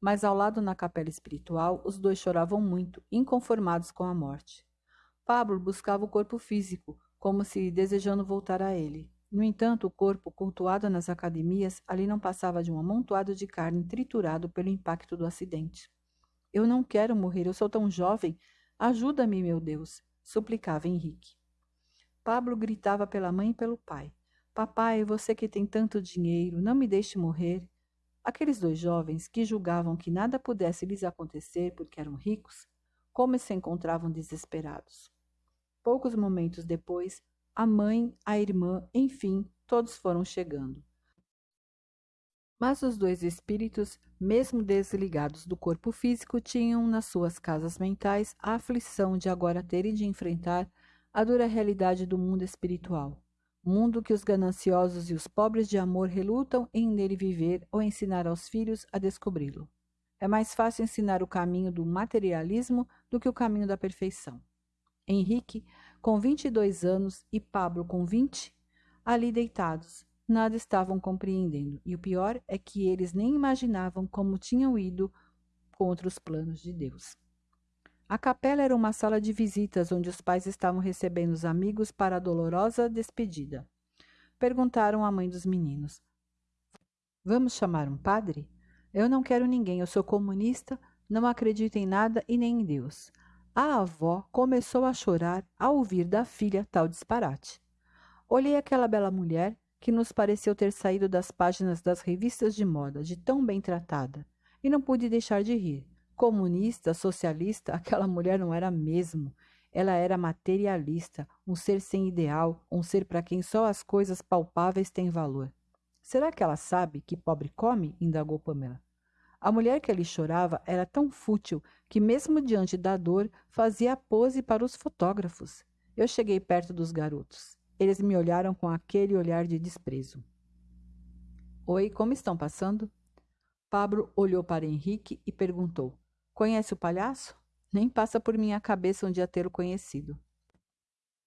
mas ao lado na capela espiritual os dois choravam muito, inconformados com a morte. Pablo buscava o corpo físico, como se desejando voltar a ele. No entanto, o corpo, cultuado nas academias, ali não passava de um amontoado de carne triturado pelo impacto do acidente. Eu não quero morrer, eu sou tão jovem. Ajuda-me, meu Deus, suplicava Henrique. Pablo gritava pela mãe e pelo pai. Papai, você que tem tanto dinheiro, não me deixe morrer. Aqueles dois jovens, que julgavam que nada pudesse lhes acontecer porque eram ricos, como se encontravam desesperados. Poucos momentos depois, a mãe, a irmã, enfim, todos foram chegando. Mas os dois espíritos, mesmo desligados do corpo físico, tinham nas suas casas mentais a aflição de agora terem de enfrentar a dura realidade do mundo espiritual mundo que os gananciosos e os pobres de amor relutam em nele viver ou ensinar aos filhos a descobri-lo. É mais fácil ensinar o caminho do materialismo do que o caminho da perfeição. Henrique, com 22 anos, e Pablo, com 20, ali deitados, nada estavam compreendendo, e o pior é que eles nem imaginavam como tinham ido contra os planos de Deus. A capela era uma sala de visitas onde os pais estavam recebendo os amigos para a dolorosa despedida. Perguntaram à mãe dos meninos: Vamos chamar um padre? Eu não quero ninguém, eu sou comunista, não acredito em nada e nem em Deus. A avó começou a chorar ao ouvir da filha tal disparate. Olhei aquela bela mulher que nos pareceu ter saído das páginas das revistas de moda, de tão bem tratada, e não pude deixar de rir. Comunista, socialista, aquela mulher não era mesmo. Ela era materialista, um ser sem ideal, um ser para quem só as coisas palpáveis têm valor. Será que ela sabe que pobre come? indagou Pamela. A mulher que ali chorava era tão fútil que, mesmo diante da dor, fazia pose para os fotógrafos. Eu cheguei perto dos garotos. Eles me olharam com aquele olhar de desprezo. Oi, como estão passando? Pablo olhou para Henrique e perguntou: Conhece o palhaço? Nem passa por minha cabeça um dia tê-lo conhecido.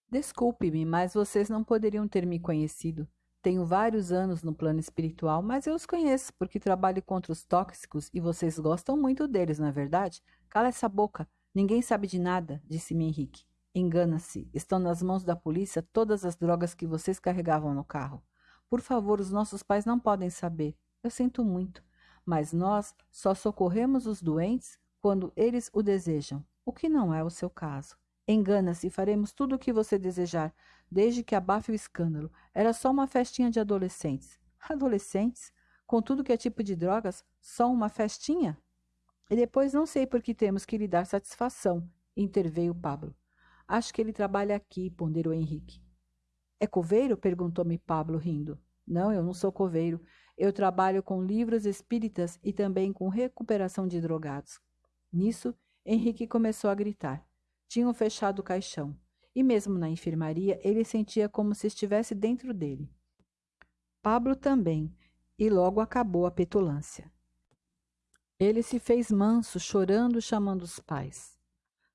Desculpe-me, mas vocês não poderiam ter me conhecido. Tenho vários anos no plano espiritual, mas eu os conheço porque trabalho contra os tóxicos e vocês gostam muito deles, não é verdade? Cala essa boca. Ninguém sabe de nada, disse-me Henrique. Engana-se. Estão nas mãos da polícia todas as drogas que vocês carregavam no carro. Por favor, os nossos pais não podem saber. Eu sinto muito. Mas nós só socorremos os doentes quando eles o desejam, o que não é o seu caso. Engana-se, faremos tudo o que você desejar, desde que abafe o escândalo. Era só uma festinha de adolescentes. Adolescentes? Com tudo que é tipo de drogas? Só uma festinha? E depois não sei por que temos que lhe dar satisfação, interveio Pablo. Acho que ele trabalha aqui, ponderou Henrique. É coveiro? perguntou-me Pablo, rindo. Não, eu não sou coveiro. Eu trabalho com livros espíritas e também com recuperação de drogados. Nisso, Henrique começou a gritar. Tinham fechado o caixão, e mesmo na enfermaria ele sentia como se estivesse dentro dele. Pablo também, e logo acabou a petulância. Ele se fez manso, chorando, chamando os pais.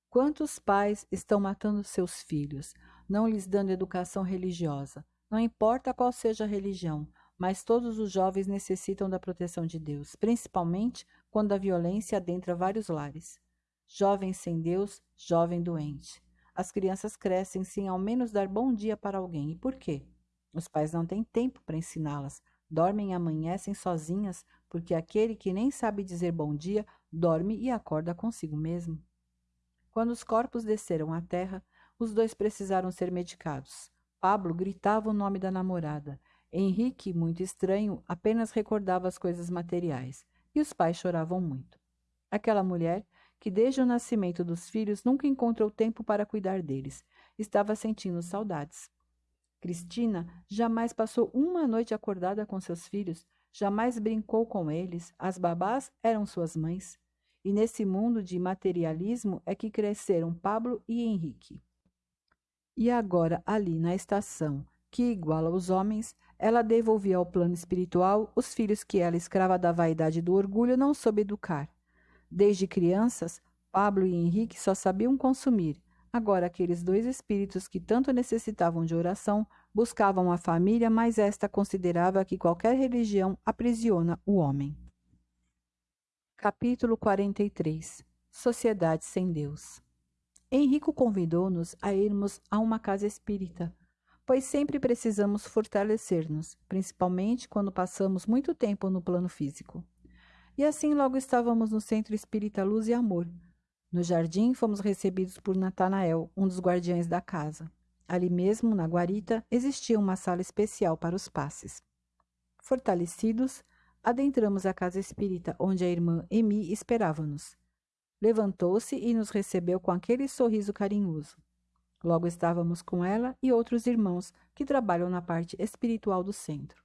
Quantos pais estão matando seus filhos, não lhes dando educação religiosa? Não importa qual seja a religião, mas todos os jovens necessitam da proteção de Deus, principalmente quando a violência adentra vários lares. Jovem sem Deus, jovem doente. As crianças crescem sem ao menos dar bom dia para alguém. E por quê? Os pais não têm tempo para ensiná-las. Dormem e amanhecem sozinhas, porque aquele que nem sabe dizer bom dia dorme e acorda consigo mesmo. Quando os corpos desceram à terra, os dois precisaram ser medicados. Pablo gritava o nome da namorada. Henrique, muito estranho, apenas recordava as coisas materiais. E os pais choravam muito. Aquela mulher, que desde o nascimento dos filhos nunca encontrou tempo para cuidar deles, estava sentindo saudades. Cristina jamais passou uma noite acordada com seus filhos, jamais brincou com eles, as babás eram suas mães. E nesse mundo de materialismo é que cresceram Pablo e Henrique. E agora, ali na estação, que iguala os homens, ela devolvia ao plano espiritual os filhos que ela, escrava da vaidade e do orgulho, não soube educar. Desde crianças, Pablo e Henrique só sabiam consumir. Agora, aqueles dois espíritos que tanto necessitavam de oração buscavam a família, mas esta considerava que qualquer religião aprisiona o homem. Capítulo 43 Sociedade sem Deus Henrico convidou-nos a irmos a uma casa espírita, pois sempre precisamos fortalecer-nos, principalmente quando passamos muito tempo no plano físico. E assim logo estávamos no Centro Espírita Luz e Amor. No jardim fomos recebidos por Natanael, um dos guardiães da casa. Ali mesmo, na guarita, existia uma sala especial para os passes. Fortalecidos, adentramos a casa espírita, onde a irmã Emi esperava-nos. Levantou-se e nos recebeu com aquele sorriso carinhoso. Logo estávamos com ela e outros irmãos que trabalham na parte espiritual do centro.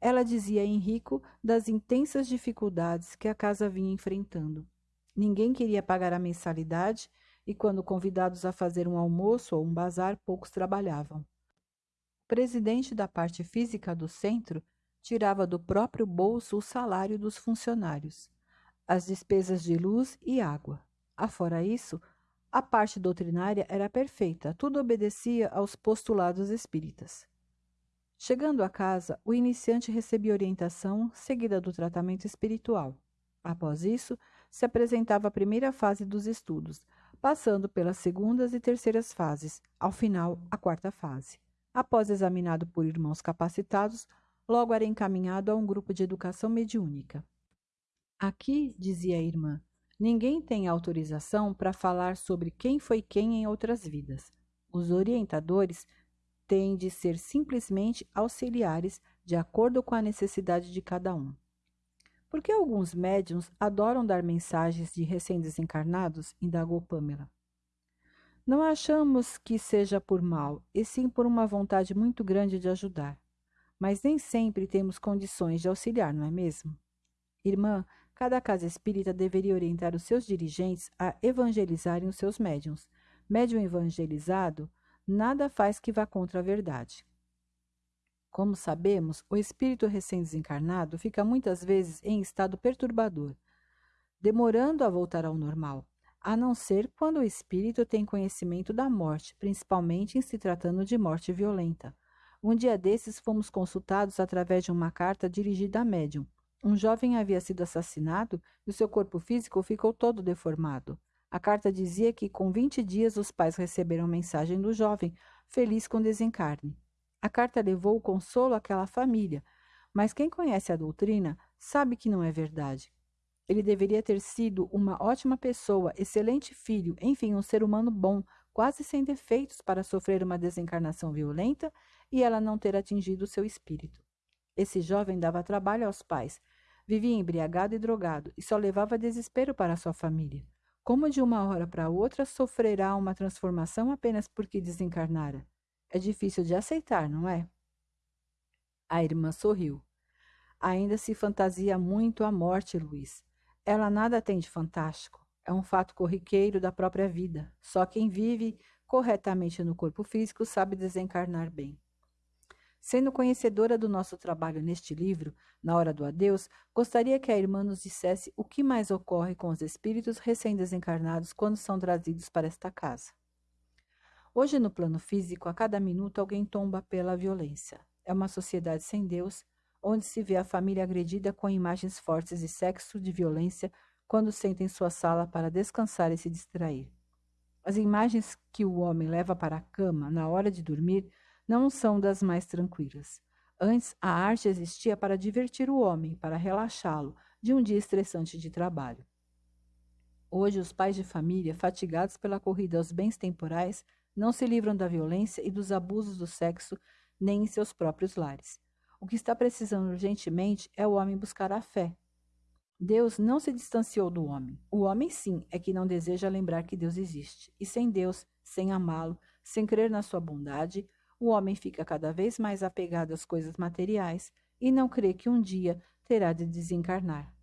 Ela dizia a Henrico das intensas dificuldades que a casa vinha enfrentando. Ninguém queria pagar a mensalidade e, quando convidados a fazer um almoço ou um bazar, poucos trabalhavam. O presidente da parte física do centro tirava do próprio bolso o salário dos funcionários, as despesas de luz e água. Afora isso, a parte doutrinária era perfeita, tudo obedecia aos postulados espíritas. Chegando a casa, o iniciante recebia orientação seguida do tratamento espiritual. Após isso, se apresentava a primeira fase dos estudos, passando pelas segundas e terceiras fases, ao final, a quarta fase. Após examinado por irmãos capacitados, logo era encaminhado a um grupo de educação mediúnica. Aqui, dizia a irmã, ninguém tem autorização para falar sobre quem foi quem em outras vidas. Os orientadores têm de ser simplesmente auxiliares de acordo com a necessidade de cada um. Por que alguns médiums adoram dar mensagens de recém-desencarnados? indagou Pamela. Não achamos que seja por mal, e sim por uma vontade muito grande de ajudar. Mas nem sempre temos condições de auxiliar, não é mesmo? Irmã, cada casa espírita deveria orientar os seus dirigentes a evangelizarem os seus médiums. Médium evangelizado nada faz que vá contra a verdade. Como sabemos, o espírito recém-desencarnado fica muitas vezes em estado perturbador, demorando a voltar ao normal, a não ser quando o espírito tem conhecimento da morte, principalmente em se tratando de morte violenta. Um dia desses fomos consultados através de uma carta dirigida a médium. Um jovem havia sido assassinado e o seu corpo físico ficou todo deformado. A carta dizia que com 20 dias os pais receberam mensagem do jovem, feliz com desencarne. A carta levou o consolo àquela família, mas quem conhece a doutrina sabe que não é verdade. Ele deveria ter sido uma ótima pessoa, excelente filho, enfim, um ser humano bom, quase sem defeitos para sofrer uma desencarnação violenta e ela não ter atingido seu espírito. Esse jovem dava trabalho aos pais, vivia embriagado e drogado e só levava desespero para sua família. Como de uma hora para outra sofrerá uma transformação apenas porque desencarnara? É difícil de aceitar, não é? A irmã sorriu. Ainda se fantasia muito a morte, Luiz. Ela nada tem de fantástico. É um fato corriqueiro da própria vida. Só quem vive corretamente no corpo físico sabe desencarnar bem. Sendo conhecedora do nosso trabalho neste livro, Na Hora do Adeus, gostaria que a irmã nos dissesse o que mais ocorre com os espíritos recém-desencarnados quando são trazidos para esta casa. Hoje, no plano físico, a cada minuto alguém tomba pela violência. É uma sociedade sem Deus, onde se vê a família agredida com imagens fortes de sexo, de violência, quando senta em sua sala para descansar e se distrair. As imagens que o homem leva para a cama na hora de dormir não são das mais tranquilas. Antes, a arte existia para divertir o homem, para relaxá-lo de um dia estressante de trabalho. Hoje, os pais de família, fatigados pela corrida aos bens temporais, não se livram da violência e dos abusos do sexo nem em seus próprios lares. O que está precisando urgentemente é o homem buscar a fé. Deus não se distanciou do homem. O homem, sim, é que não deseja lembrar que Deus existe. E sem Deus, sem amá-lo, sem crer na sua bondade, o homem fica cada vez mais apegado às coisas materiais e não crê que um dia terá de desencarnar.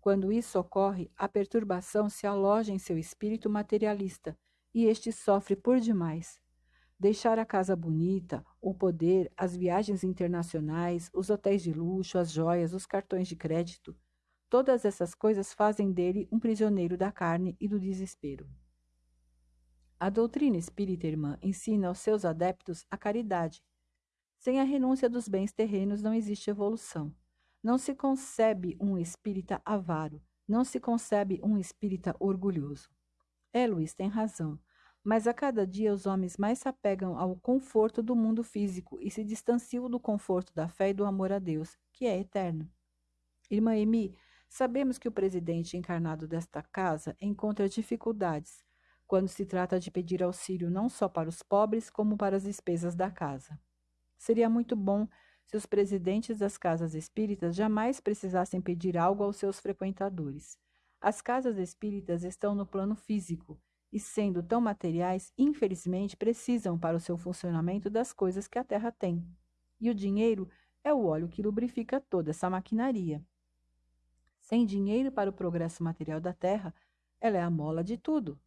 Quando isso ocorre, a perturbação se aloja em seu espírito materialista e este sofre por demais. Deixar a casa bonita, o poder, as viagens internacionais, os hotéis de luxo, as joias, os cartões de crédito, todas essas coisas fazem dele um prisioneiro da carne e do desespero. A doutrina espírita irmã ensina aos seus adeptos a caridade. Sem a renúncia dos bens terrenos não existe evolução. Não se concebe um espírita avaro, não se concebe um espírita orgulhoso. É, Luiz tem razão, mas a cada dia os homens mais se apegam ao conforto do mundo físico e se distanciam do conforto da fé e do amor a Deus, que é eterno. Irmã Emi, sabemos que o presidente encarnado desta casa encontra dificuldades quando se trata de pedir auxílio não só para os pobres, como para as despesas da casa. Seria muito bom se os presidentes das casas espíritas jamais precisassem pedir algo aos seus frequentadores. As casas espíritas estão no plano físico e, sendo tão materiais, infelizmente precisam para o seu funcionamento das coisas que a Terra tem. E o dinheiro é o óleo que lubrifica toda essa maquinaria. Sem dinheiro para o progresso material da Terra, ela é a mola de tudo.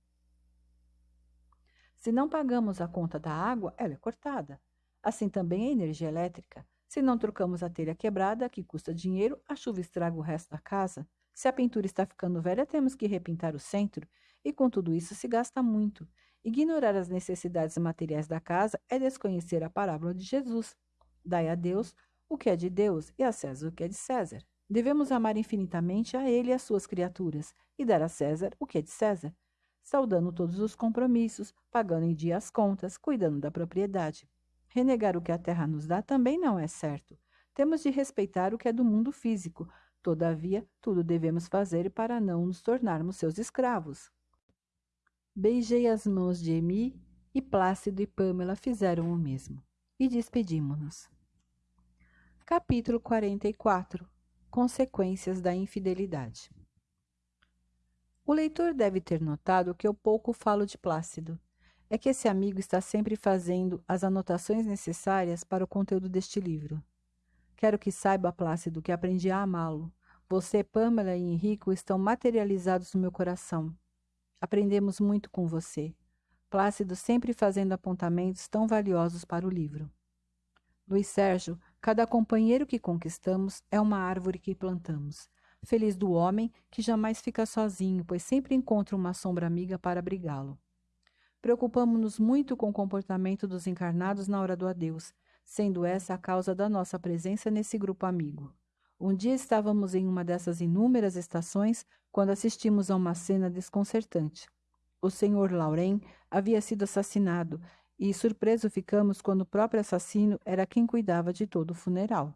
Se não pagamos a conta da água, ela é cortada. Assim também a energia elétrica. Se não trocamos a telha quebrada, que custa dinheiro, a chuva estraga o resto da casa. Se a pintura está ficando velha, temos que repintar o centro, e com tudo isso se gasta muito. Ignorar as necessidades materiais da casa é desconhecer a parábola de Jesus. Dai a Deus o que é de Deus e a César o que é de César. Devemos amar infinitamente a Ele e as suas criaturas, e dar a César o que é de César, saudando todos os compromissos, pagando em dia as contas, cuidando da propriedade. Renegar o que a terra nos dá também não é certo. Temos de respeitar o que é do mundo físico. Todavia, tudo devemos fazer para não nos tornarmos seus escravos. Beijei as mãos de Emi e Plácido e Pâmela fizeram o mesmo. E despedimos-nos. Capítulo 44 Consequências da infidelidade. O leitor deve ter notado que eu pouco falo de Plácido é que esse amigo está sempre fazendo as anotações necessárias para o conteúdo deste livro. Quero que saiba, Plácido, que aprendi a amá-lo. Você, Pamela e Henrico estão materializados no meu coração. Aprendemos muito com você. Plácido sempre fazendo apontamentos tão valiosos para o livro. Luiz Sérgio, cada companheiro que conquistamos é uma árvore que plantamos. Feliz do homem que jamais fica sozinho, pois sempre encontra uma sombra amiga para abrigá-lo. Preocupamos-nos muito com o comportamento dos encarnados na hora do adeus, sendo essa a causa da nossa presença nesse grupo amigo. Um dia estávamos em uma dessas inúmeras estações quando assistimos a uma cena desconcertante. O senhor Lauren havia sido assassinado e surpreso ficamos quando o próprio assassino era quem cuidava de todo o funeral.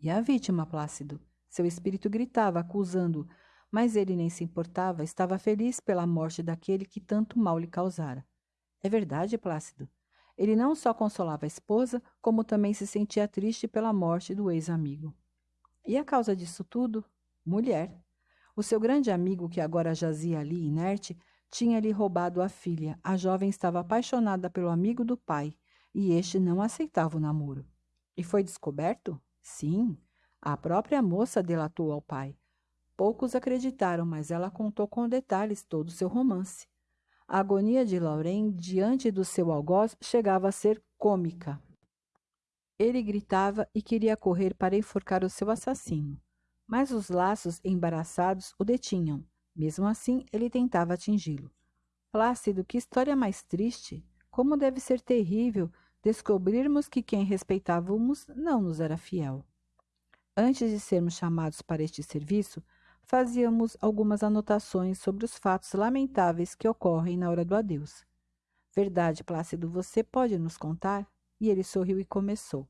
E a vítima, Plácido? Seu espírito gritava, acusando mas ele nem se importava, estava feliz pela morte daquele que tanto mal lhe causara. É verdade, Plácido. Ele não só consolava a esposa, como também se sentia triste pela morte do ex-amigo. E a causa disso tudo? Mulher. O seu grande amigo, que agora jazia ali inerte, tinha-lhe roubado a filha. A jovem estava apaixonada pelo amigo do pai, e este não aceitava o namoro. E foi descoberto? Sim. A própria moça delatou ao pai. Poucos acreditaram, mas ela contou com detalhes todo o seu romance. A agonia de Lauren diante do seu algoz chegava a ser cômica. Ele gritava e queria correr para enforcar o seu assassino, mas os laços embaraçados o detinham. Mesmo assim, ele tentava atingi-lo. Plácido, que história mais triste! Como deve ser terrível descobrirmos que quem respeitávamos não nos era fiel. Antes de sermos chamados para este serviço, fazíamos algumas anotações sobre os fatos lamentáveis que ocorrem na hora do adeus. Verdade, Plácido, você pode nos contar? E ele sorriu e começou.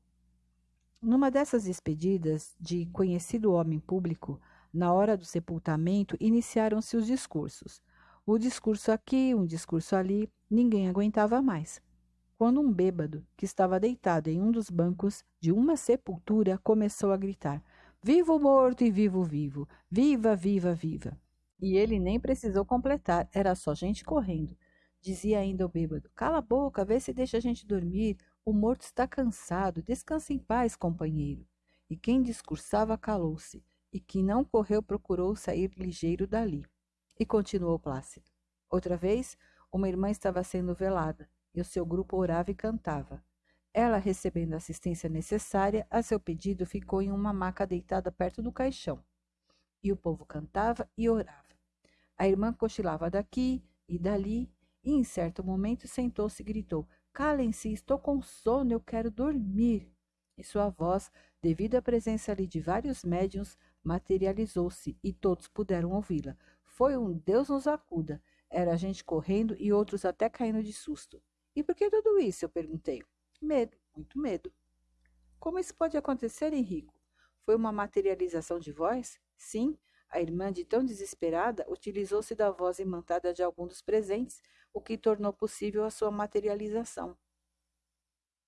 Numa dessas despedidas de conhecido homem público, na hora do sepultamento, iniciaram-se os discursos. O discurso aqui, um discurso ali, ninguém aguentava mais. Quando um bêbado, que estava deitado em um dos bancos de uma sepultura, começou a gritar: Viva o morto e viva o vivo! Viva, viva, viva! E ele nem precisou completar, era só gente correndo. Dizia ainda o bêbado: Cala a boca, vê se deixa a gente dormir. O morto está cansado. Descanse em paz, companheiro. E quem discursava calou-se, e quem não correu procurou sair ligeiro dali. E continuou Plácido. Outra vez, uma irmã estava sendo velada, e o seu grupo orava e cantava. Ela, recebendo a assistência necessária, a seu pedido ficou em uma maca deitada perto do caixão. E o povo cantava e orava. A irmã cochilava daqui e dali, e em certo momento sentou-se e gritou: Calem-se, estou com sono, eu quero dormir. E sua voz, devido à presença ali de vários médiuns, materializou-se e todos puderam ouvi-la. Foi um Deus nos acuda. Era gente correndo e outros até caindo de susto. E por que tudo isso? Eu perguntei. Medo, muito medo. Como isso pode acontecer, Henrico? Foi uma materialização de voz? Sim, a irmã, de tão desesperada, utilizou-se da voz imantada de algum dos presentes, o que tornou possível a sua materialização.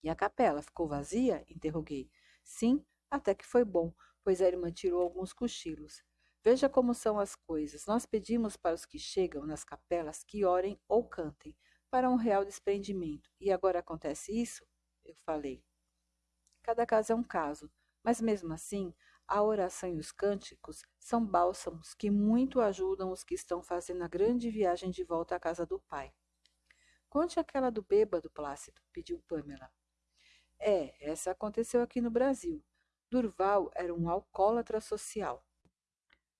E a capela ficou vazia? interroguei. Sim, até que foi bom, pois a irmã tirou alguns cochilos. Veja como são as coisas. Nós pedimos para os que chegam nas capelas que orem ou cantem, para um real desprendimento. E agora acontece isso? Eu falei. Cada caso é um caso, mas mesmo assim, a oração e os cânticos são bálsamos que muito ajudam os que estão fazendo a grande viagem de volta à casa do Pai. Conte aquela do bêbado, Plácido, pediu Pamela. É, essa aconteceu aqui no Brasil. Durval era um alcoólatra social.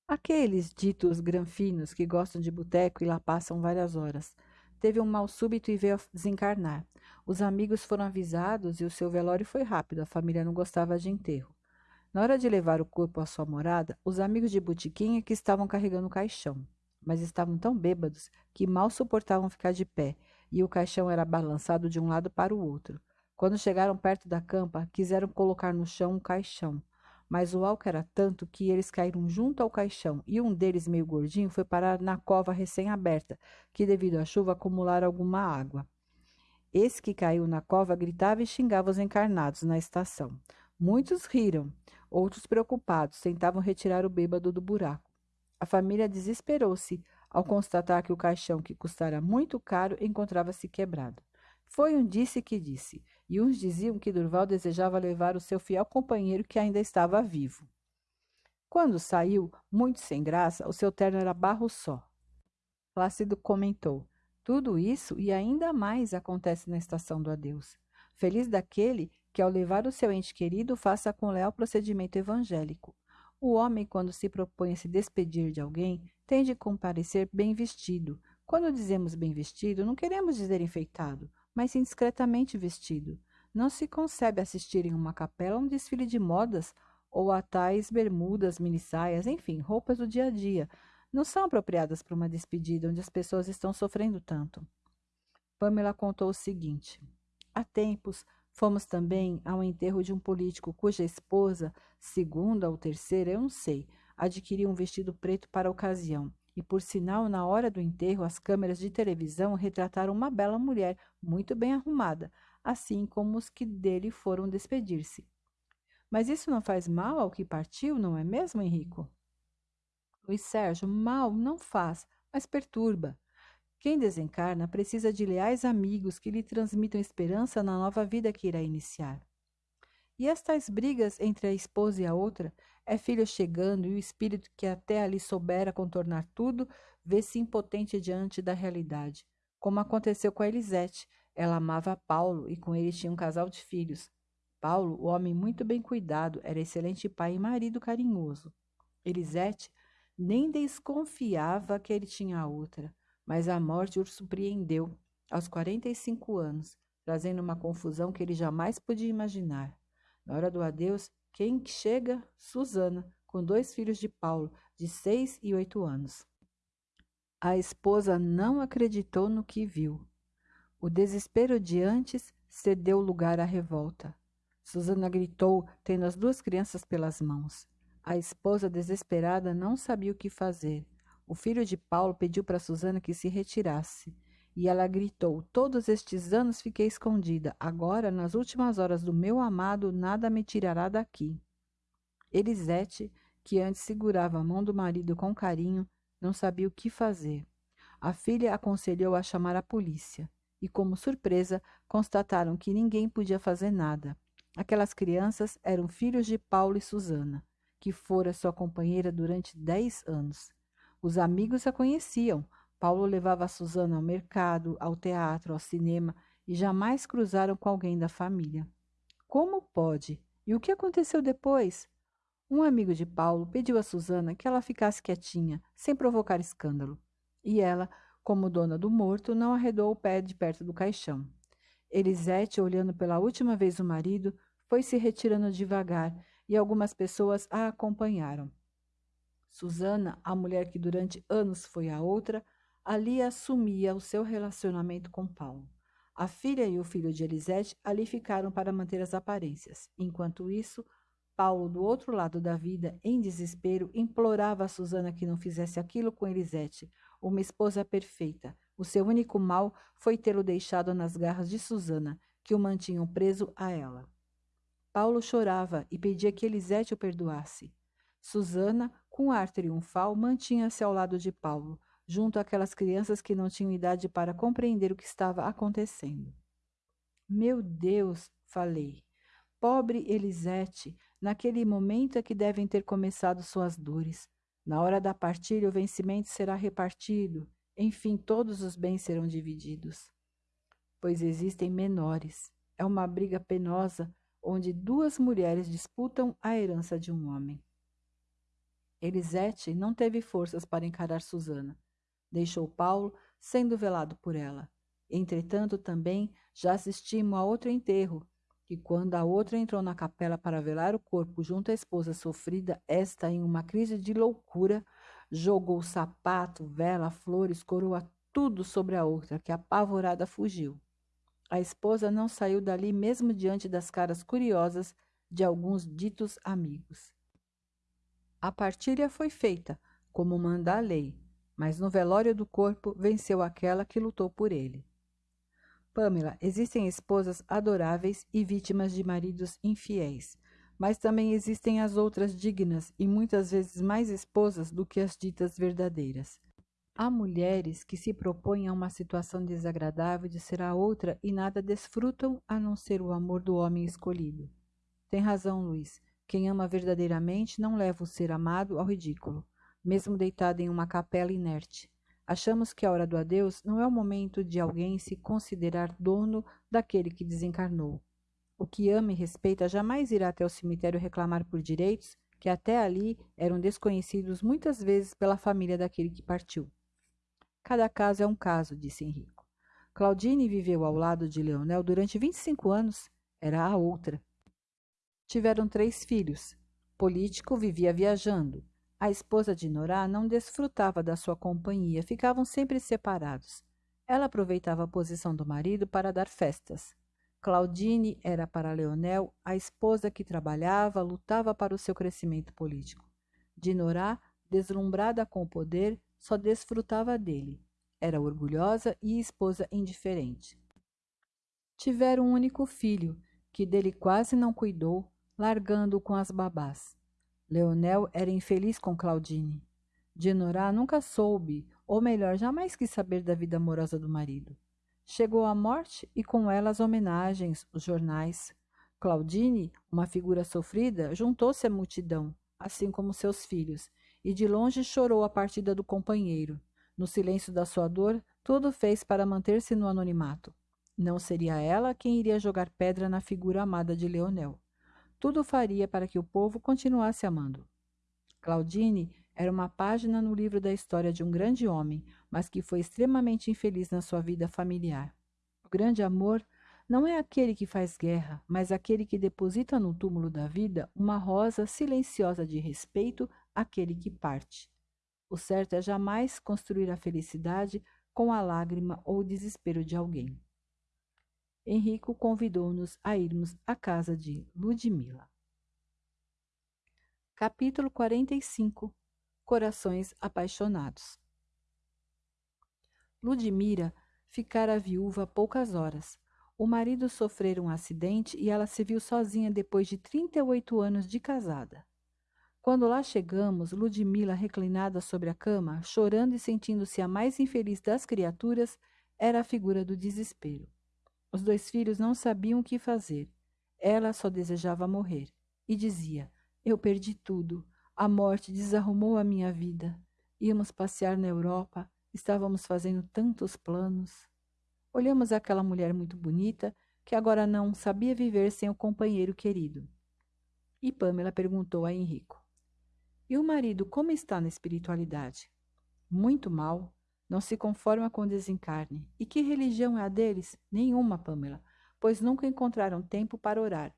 Aqueles ditos granfinos que gostam de boteco e lá passam várias horas. Teve um mal súbito e veio desencarnar. Os amigos foram avisados e o seu velório foi rápido, a família não gostava de enterro. Na hora de levar o corpo à sua morada, os amigos de Botiquinha que estavam carregando o caixão, mas estavam tão bêbados que mal suportavam ficar de pé, e o caixão era balançado de um lado para o outro. Quando chegaram perto da campa, quiseram colocar no chão um caixão, mas o álcool era tanto que eles caíram junto ao caixão, e um deles, meio gordinho, foi parar na cova recém-aberta, que devido à chuva acumulara alguma água. Esse que caiu na cova gritava e xingava os encarnados na estação. Muitos riram, Outros preocupados tentavam retirar o bêbado do buraco. A família desesperou-se ao constatar que o caixão, que custara muito caro, encontrava-se quebrado. Foi um disse que disse, e uns diziam que Durval desejava levar o seu fiel companheiro que ainda estava vivo. Quando saiu, muito sem graça, o seu terno era barro só. Plácido comentou: Tudo isso e ainda mais acontece na estação do adeus. Feliz daquele que, ao levar o seu ente querido, faça com leal procedimento evangélico. O homem, quando se propõe a se despedir de alguém, tem de comparecer bem vestido. Quando dizemos bem vestido, não queremos dizer enfeitado, mas sim discretamente vestido. Não se concebe assistir em uma capela a um desfile de modas ou a tais bermudas, minissaias, enfim, roupas do dia a dia. Não são apropriadas para uma despedida onde as pessoas estão sofrendo tanto. Pamela contou o seguinte: Há tempos, Fomos também ao enterro de um político cuja esposa, segunda ou terceira, eu não sei, adquiriu um vestido preto para a ocasião. E, por sinal, na hora do enterro, as câmeras de televisão retrataram uma bela mulher, muito bem arrumada, assim como os que dele foram despedir-se. Mas isso não faz mal ao que partiu, não é mesmo, Henrico? Luiz Sérgio, mal não faz, mas perturba. Quem desencarna precisa de leais amigos que lhe transmitam esperança na nova vida que irá iniciar. E estas brigas entre a esposa e a outra, é filho chegando e o espírito que até ali soubera contornar tudo, vê-se impotente diante da realidade, como aconteceu com a Elisete. Ela amava Paulo e com ele tinha um casal de filhos. Paulo, o homem muito bem cuidado, era excelente pai e marido carinhoso. Elisete nem desconfiava que ele tinha outra mas a morte o surpreendeu aos 45 anos, trazendo uma confusão que ele jamais podia imaginar. Na hora do adeus, quem chega? Susana, com dois filhos de Paulo, de seis e oito anos. A esposa não acreditou no que viu. O desespero de antes cedeu lugar à revolta. Susana gritou, tendo as duas crianças pelas mãos. A esposa, desesperada, não sabia o que fazer. O filho de Paulo pediu para Susana que se retirasse. E ela gritou: Todos estes anos fiquei escondida. Agora, nas últimas horas do meu amado, nada me tirará daqui. Elisete, que antes segurava a mão do marido com carinho, não sabia o que fazer. A filha aconselhou a chamar a polícia. E, como surpresa, constataram que ninguém podia fazer nada. Aquelas crianças eram filhos de Paulo e Susana, que fora sua companheira durante dez anos. Os amigos a conheciam. Paulo levava a Susana ao mercado, ao teatro, ao cinema e jamais cruzaram com alguém da família. Como pode? E o que aconteceu depois? Um amigo de Paulo pediu a Susana que ela ficasse quietinha, sem provocar escândalo. E ela, como dona do morto, não arredou o pé de perto do caixão. Elisete, olhando pela última vez o marido, foi se retirando devagar e algumas pessoas a acompanharam. Susana, a mulher que durante anos foi a outra, ali assumia o seu relacionamento com Paulo. A filha e o filho de Elisete ali ficaram para manter as aparências. Enquanto isso, Paulo, do outro lado da vida, em desespero, implorava a Susana que não fizesse aquilo com Elisete, uma esposa perfeita. O seu único mal foi tê-lo deixado nas garras de Susana, que o mantinham preso a ela. Paulo chorava e pedia que Elisete o perdoasse. Susana, com ar triunfal, mantinha-se ao lado de Paulo, junto àquelas crianças que não tinham idade para compreender o que estava acontecendo. Meu Deus, falei. Pobre Elisete, naquele momento é que devem ter começado suas dores. Na hora da partilha, o vencimento será repartido. Enfim, todos os bens serão divididos. Pois existem menores. É uma briga penosa onde duas mulheres disputam a herança de um homem. Elisete não teve forças para encarar Susana. Deixou Paulo sendo velado por ela. Entretanto, também já assistimos a outro enterro, que quando a outra entrou na capela para velar o corpo junto à esposa sofrida, esta, em uma crise de loucura, jogou sapato, vela, flores, coroa, tudo sobre a outra, que apavorada fugiu. A esposa não saiu dali mesmo diante das caras curiosas de alguns ditos amigos. A partilha foi feita, como manda a lei, mas no velório do corpo venceu aquela que lutou por ele. Pamela, existem esposas adoráveis e vítimas de maridos infiéis, mas também existem as outras dignas e muitas vezes mais esposas do que as ditas verdadeiras. Há mulheres que se propõem a uma situação desagradável de ser a outra e nada desfrutam a não ser o amor do homem escolhido. Tem razão, Luiz. Quem ama verdadeiramente não leva o ser amado ao ridículo, mesmo deitado em uma capela inerte. Achamos que a hora do adeus não é o momento de alguém se considerar dono daquele que desencarnou. O que ama e respeita jamais irá até o cemitério reclamar por direitos que até ali eram desconhecidos muitas vezes pela família daquele que partiu. Cada caso é um caso, disse Henrico. Claudine viveu ao lado de Leonel durante 25 anos. Era a outra. Tiveram três filhos. Político vivia viajando. A esposa de Norá não desfrutava da sua companhia, ficavam sempre separados. Ela aproveitava a posição do marido para dar festas. Claudine era para Leonel a esposa que trabalhava, lutava para o seu crescimento político. Dinorá, deslumbrada com o poder, só desfrutava dele. Era orgulhosa e esposa indiferente. Tiveram um único filho, que dele quase não cuidou, largando-o com as babás. Leonel era infeliz com Claudine. Dinorá nunca soube, ou melhor, jamais quis saber da vida amorosa do marido. Chegou a morte e com ela as homenagens, os jornais. Claudine, uma figura sofrida, juntou-se à multidão, assim como seus filhos, e de longe chorou a partida do companheiro. No silêncio da sua dor, tudo fez para manter-se no anonimato. Não seria ela quem iria jogar pedra na figura amada de Leonel. Tudo faria para que o povo continuasse amando. Claudine era uma página no livro da história de um grande homem, mas que foi extremamente infeliz na sua vida familiar. O grande amor não é aquele que faz guerra, mas aquele que deposita no túmulo da vida uma rosa silenciosa de respeito àquele que parte. O certo é jamais construir a felicidade com a lágrima ou o desespero de alguém. Henrico convidou-nos a irmos à casa de Ludmila. Capítulo 45 Corações apaixonados Ludmira ficara viúva poucas horas. O marido sofrera um acidente e ela se viu sozinha depois de 38 anos de casada. Quando lá chegamos, Ludmila, reclinada sobre a cama, chorando e sentindo-se a mais infeliz das criaturas, era a figura do desespero. Os dois filhos não sabiam o que fazer. Ela só desejava morrer. E dizia: Eu perdi tudo. A morte desarrumou a minha vida. Íamos passear na Europa, estávamos fazendo tantos planos. Olhamos aquela mulher muito bonita que agora não sabia viver sem o companheiro querido. E Pamela perguntou a Henrico: E o marido como está na espiritualidade? Muito mal. Não se conforma com o desencarne. E que religião é a deles? Nenhuma, Pamela, pois nunca encontraram tempo para orar.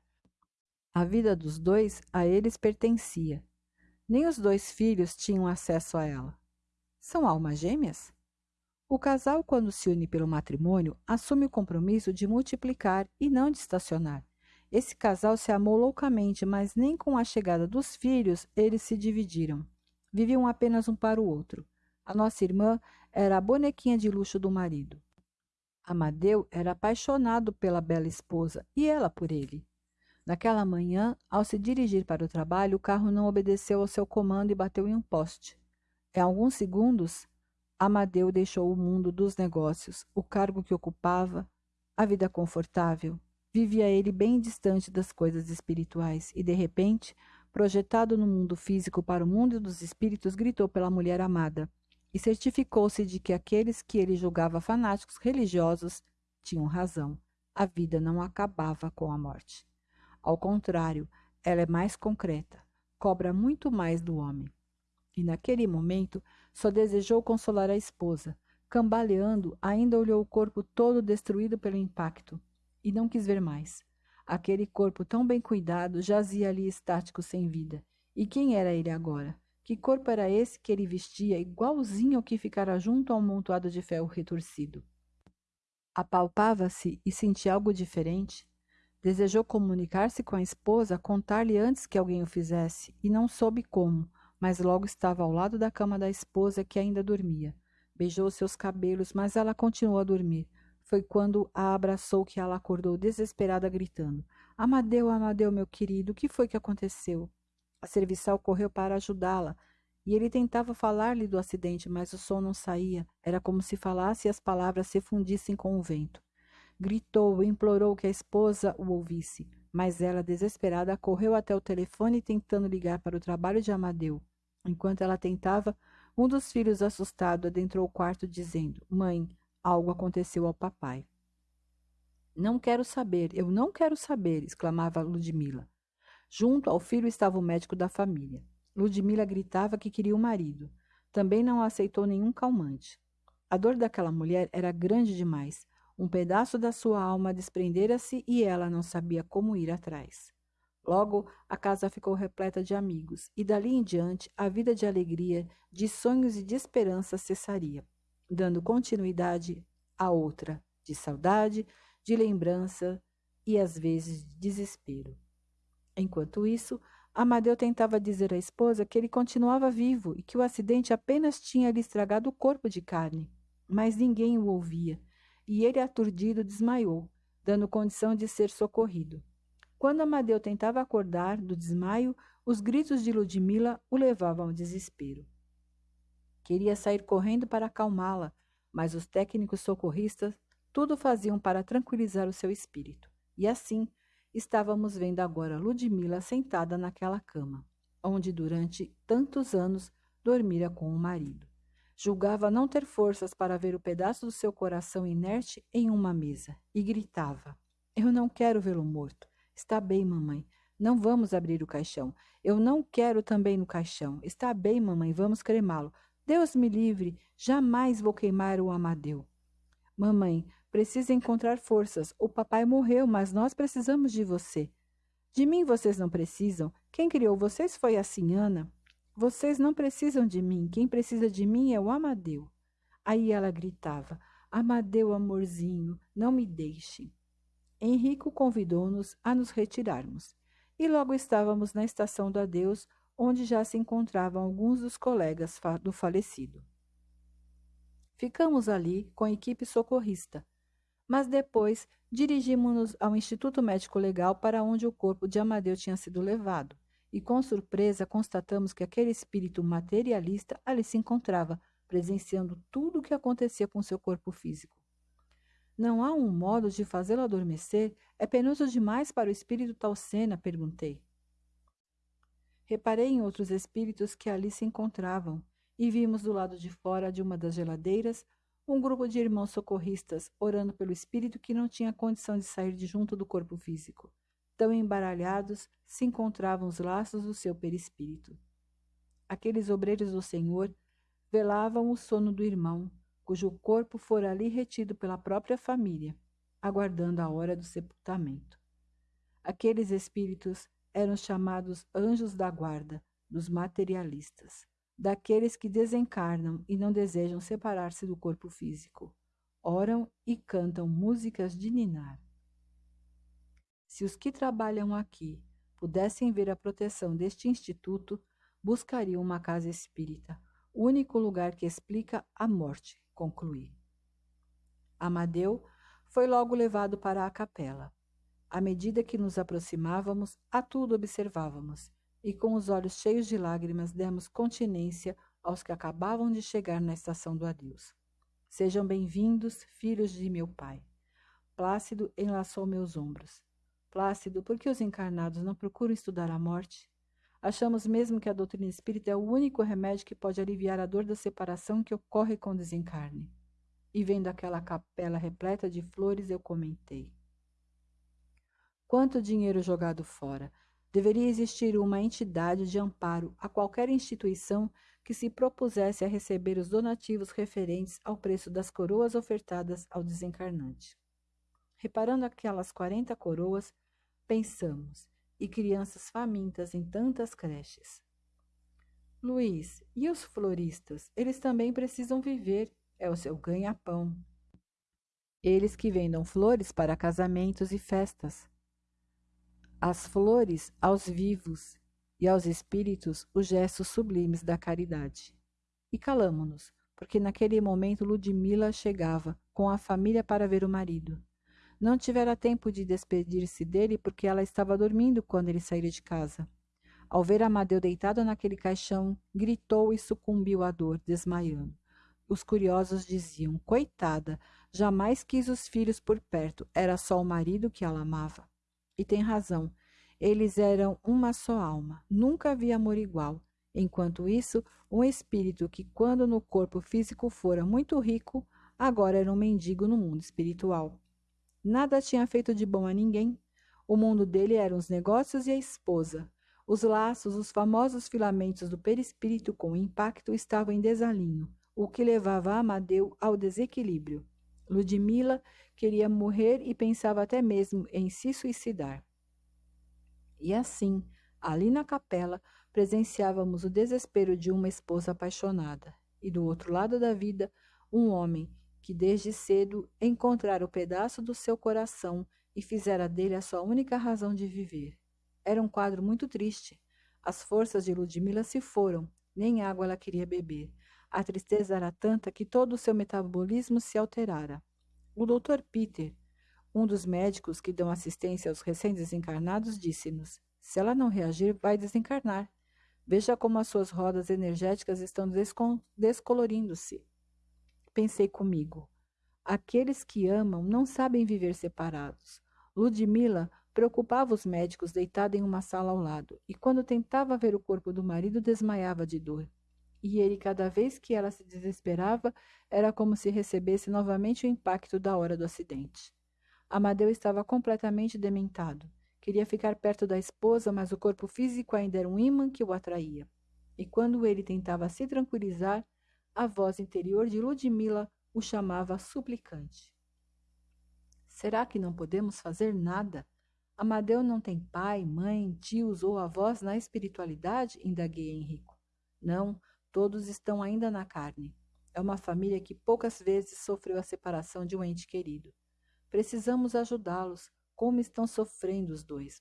A vida dos dois a eles pertencia. Nem os dois filhos tinham acesso a ela. São almas gêmeas? O casal, quando se une pelo matrimônio, assume o compromisso de multiplicar e não de estacionar. Esse casal se amou loucamente, mas nem com a chegada dos filhos eles se dividiram. Viviam apenas um para o outro. A nossa irmã era a bonequinha de luxo do marido. Amadeu era apaixonado pela bela esposa e ela por ele. Naquela manhã, ao se dirigir para o trabalho, o carro não obedeceu ao seu comando e bateu em um poste. Em alguns segundos, Amadeu deixou o mundo dos negócios, o cargo que ocupava, a vida confortável. Vivia ele bem distante das coisas espirituais e, de repente, projetado no mundo físico para o mundo dos espíritos, gritou pela mulher amada e certificou-se de que aqueles que ele julgava fanáticos religiosos tinham razão. A vida não acabava com a morte. Ao contrário, ela é mais concreta, cobra muito mais do homem. E naquele momento só desejou consolar a esposa. Cambaleando, ainda olhou o corpo todo destruído pelo impacto e não quis ver mais. Aquele corpo tão bem cuidado jazia ali estático sem vida. E quem era ele agora? Que corpo era esse que ele vestia, igualzinho ao que ficara junto ao amontoado de ferro retorcido? Apalpava-se e sentia algo diferente. Desejou comunicar-se com a esposa, contar-lhe antes que alguém o fizesse, e não soube como, mas logo estava ao lado da cama da esposa que ainda dormia. Beijou seus cabelos, mas ela continuou a dormir. Foi quando a abraçou que ela acordou desesperada, gritando: Amadeu, Amadeu, meu querido, o que foi que aconteceu? A serviçal correu para ajudá-la, e ele tentava falar-lhe do acidente, mas o som não saía. Era como se falasse e as palavras se fundissem com o vento. Gritou, implorou que a esposa o ouvisse, mas ela, desesperada, correu até o telefone tentando ligar para o trabalho de Amadeu. Enquanto ela tentava, um dos filhos, assustado, adentrou o quarto dizendo: Mãe, algo aconteceu ao papai. Não quero saber, eu não quero saber, exclamava Ludmila. Junto ao filho estava o médico da família. Ludmila gritava que queria o marido. Também não aceitou nenhum calmante. A dor daquela mulher era grande demais. Um pedaço da sua alma desprendera-se e ela não sabia como ir atrás. Logo, a casa ficou repleta de amigos, e dali em diante a vida de alegria, de sonhos e de esperança cessaria, dando continuidade a outra, de saudade, de lembrança e às vezes de desespero. Enquanto isso, Amadeu tentava dizer à esposa que ele continuava vivo e que o acidente apenas tinha lhe estragado o corpo de carne. Mas ninguém o ouvia e ele, aturdido, desmaiou, dando condição de ser socorrido. Quando Amadeu tentava acordar do desmaio, os gritos de Ludmila o levavam ao desespero. Queria sair correndo para acalmá-la, mas os técnicos socorristas tudo faziam para tranquilizar o seu espírito. E assim, estávamos vendo agora Ludmila sentada naquela cama, onde durante tantos anos dormira com o marido. Julgava não ter forças para ver o pedaço do seu coração inerte em uma mesa e gritava: Eu não quero vê-lo morto. Está bem, mamãe. Não vamos abrir o caixão. Eu não quero também no caixão. Está bem, mamãe, vamos cremá-lo. Deus me livre, jamais vou queimar o Amadeu. Mamãe, precisa encontrar forças. O papai morreu, mas nós precisamos de você. De mim vocês não precisam. Quem criou vocês foi a Sinhana. Vocês não precisam de mim. Quem precisa de mim é o Amadeu. Aí ela gritava: Amadeu, amorzinho, não me deixe. Henrico convidou-nos a nos retirarmos. E logo estávamos na estação do adeus, onde já se encontravam alguns dos colegas do falecido. Ficamos ali com a equipe socorrista, mas depois dirigimos-nos ao Instituto Médico Legal para onde o corpo de Amadeu tinha sido levado, e com surpresa constatamos que aquele espírito materialista ali se encontrava, presenciando tudo o que acontecia com seu corpo físico. Não há um modo de fazê-lo adormecer? É penoso demais para o espírito tal cena? perguntei. Reparei em outros espíritos que ali se encontravam, e vimos do lado de fora de uma das geladeiras um grupo de irmãos socorristas orando pelo espírito que não tinha condição de sair de junto do corpo físico. Tão embaralhados se encontravam os laços do seu perispírito. Aqueles obreiros do Senhor velavam o sono do irmão, cujo corpo fora ali retido pela própria família, aguardando a hora do sepultamento. Aqueles espíritos eram chamados anjos da guarda dos materialistas daqueles que desencarnam e não desejam separar-se do corpo físico. Oram e cantam músicas de ninar. Se os que trabalham aqui pudessem ver a proteção deste instituto, buscariam uma casa espírita, único lugar que explica a morte, concluí. Amadeu foi logo levado para a capela. À medida que nos aproximávamos, a tudo observávamos e com os olhos cheios de lágrimas demos continência aos que acabavam de chegar na estação do adeus. Sejam bem-vindos, filhos de meu pai. Plácido enlaçou meus ombros. Plácido, por que os encarnados não procuram estudar a morte? Achamos mesmo que a doutrina espírita é o único remédio que pode aliviar a dor da separação que ocorre com o desencarne. E vendo aquela capela repleta de flores, eu comentei. Quanto dinheiro jogado fora! Deveria existir uma entidade de amparo a qualquer instituição que se propusesse a receber os donativos referentes ao preço das coroas ofertadas ao desencarnante. Reparando aquelas quarenta coroas, pensamos, e crianças famintas em tantas creches. Luiz, e os floristas? Eles também precisam viver, é o seu ganha-pão. Eles que vendam flores para casamentos e festas as flores aos vivos e aos espíritos os gestos sublimes da caridade. E calamo-nos, porque naquele momento Ludmila chegava com a família para ver o marido. Não tivera tempo de despedir-se dele porque ela estava dormindo quando ele saíra de casa. Ao ver Amadeu deitado naquele caixão, gritou e sucumbiu à dor, desmaiando. Os curiosos diziam: Coitada, jamais quis os filhos por perto, era só o marido que ela amava. E tem razão. Eles eram uma só alma. Nunca havia amor igual. Enquanto isso, um espírito que, quando no corpo físico fora muito rico, agora era um mendigo no mundo espiritual. Nada tinha feito de bom a ninguém. O mundo dele eram os negócios e a esposa. Os laços, os famosos filamentos do perispírito com impacto estavam em desalinho, o que levava Amadeu ao desequilíbrio. Ludmila queria morrer e pensava até mesmo em se suicidar. E assim, ali na capela, presenciávamos o desespero de uma esposa apaixonada, e do outro lado da vida, um homem que desde cedo encontrara o pedaço do seu coração e fizera dele a sua única razão de viver. Era um quadro muito triste. As forças de Ludmila se foram, nem água ela queria beber. A tristeza era tanta que todo o seu metabolismo se alterara. O Dr. Peter, um dos médicos que dão assistência aos recém-desencarnados, disse-nos: se ela não reagir, vai desencarnar. Veja como as suas rodas energéticas estão descolorindo-se. Pensei comigo. Aqueles que amam não sabem viver separados. Ludmila preocupava os médicos deitada em uma sala ao lado, e quando tentava ver o corpo do marido, desmaiava de dor e ele, cada vez que ela se desesperava, era como se recebesse novamente o impacto da hora do acidente. Amadeu estava completamente dementado. Queria ficar perto da esposa, mas o corpo físico ainda era um imã que o atraía. E quando ele tentava se tranquilizar, a voz interior de Ludmila o chamava suplicante. Será que não podemos fazer nada? Amadeu não tem pai, mãe, tios ou avós na espiritualidade? Indaguei Henrico. Não, Todos estão ainda na carne. É uma família que poucas vezes sofreu a separação de um ente querido. Precisamos ajudá-los, como estão sofrendo os dois.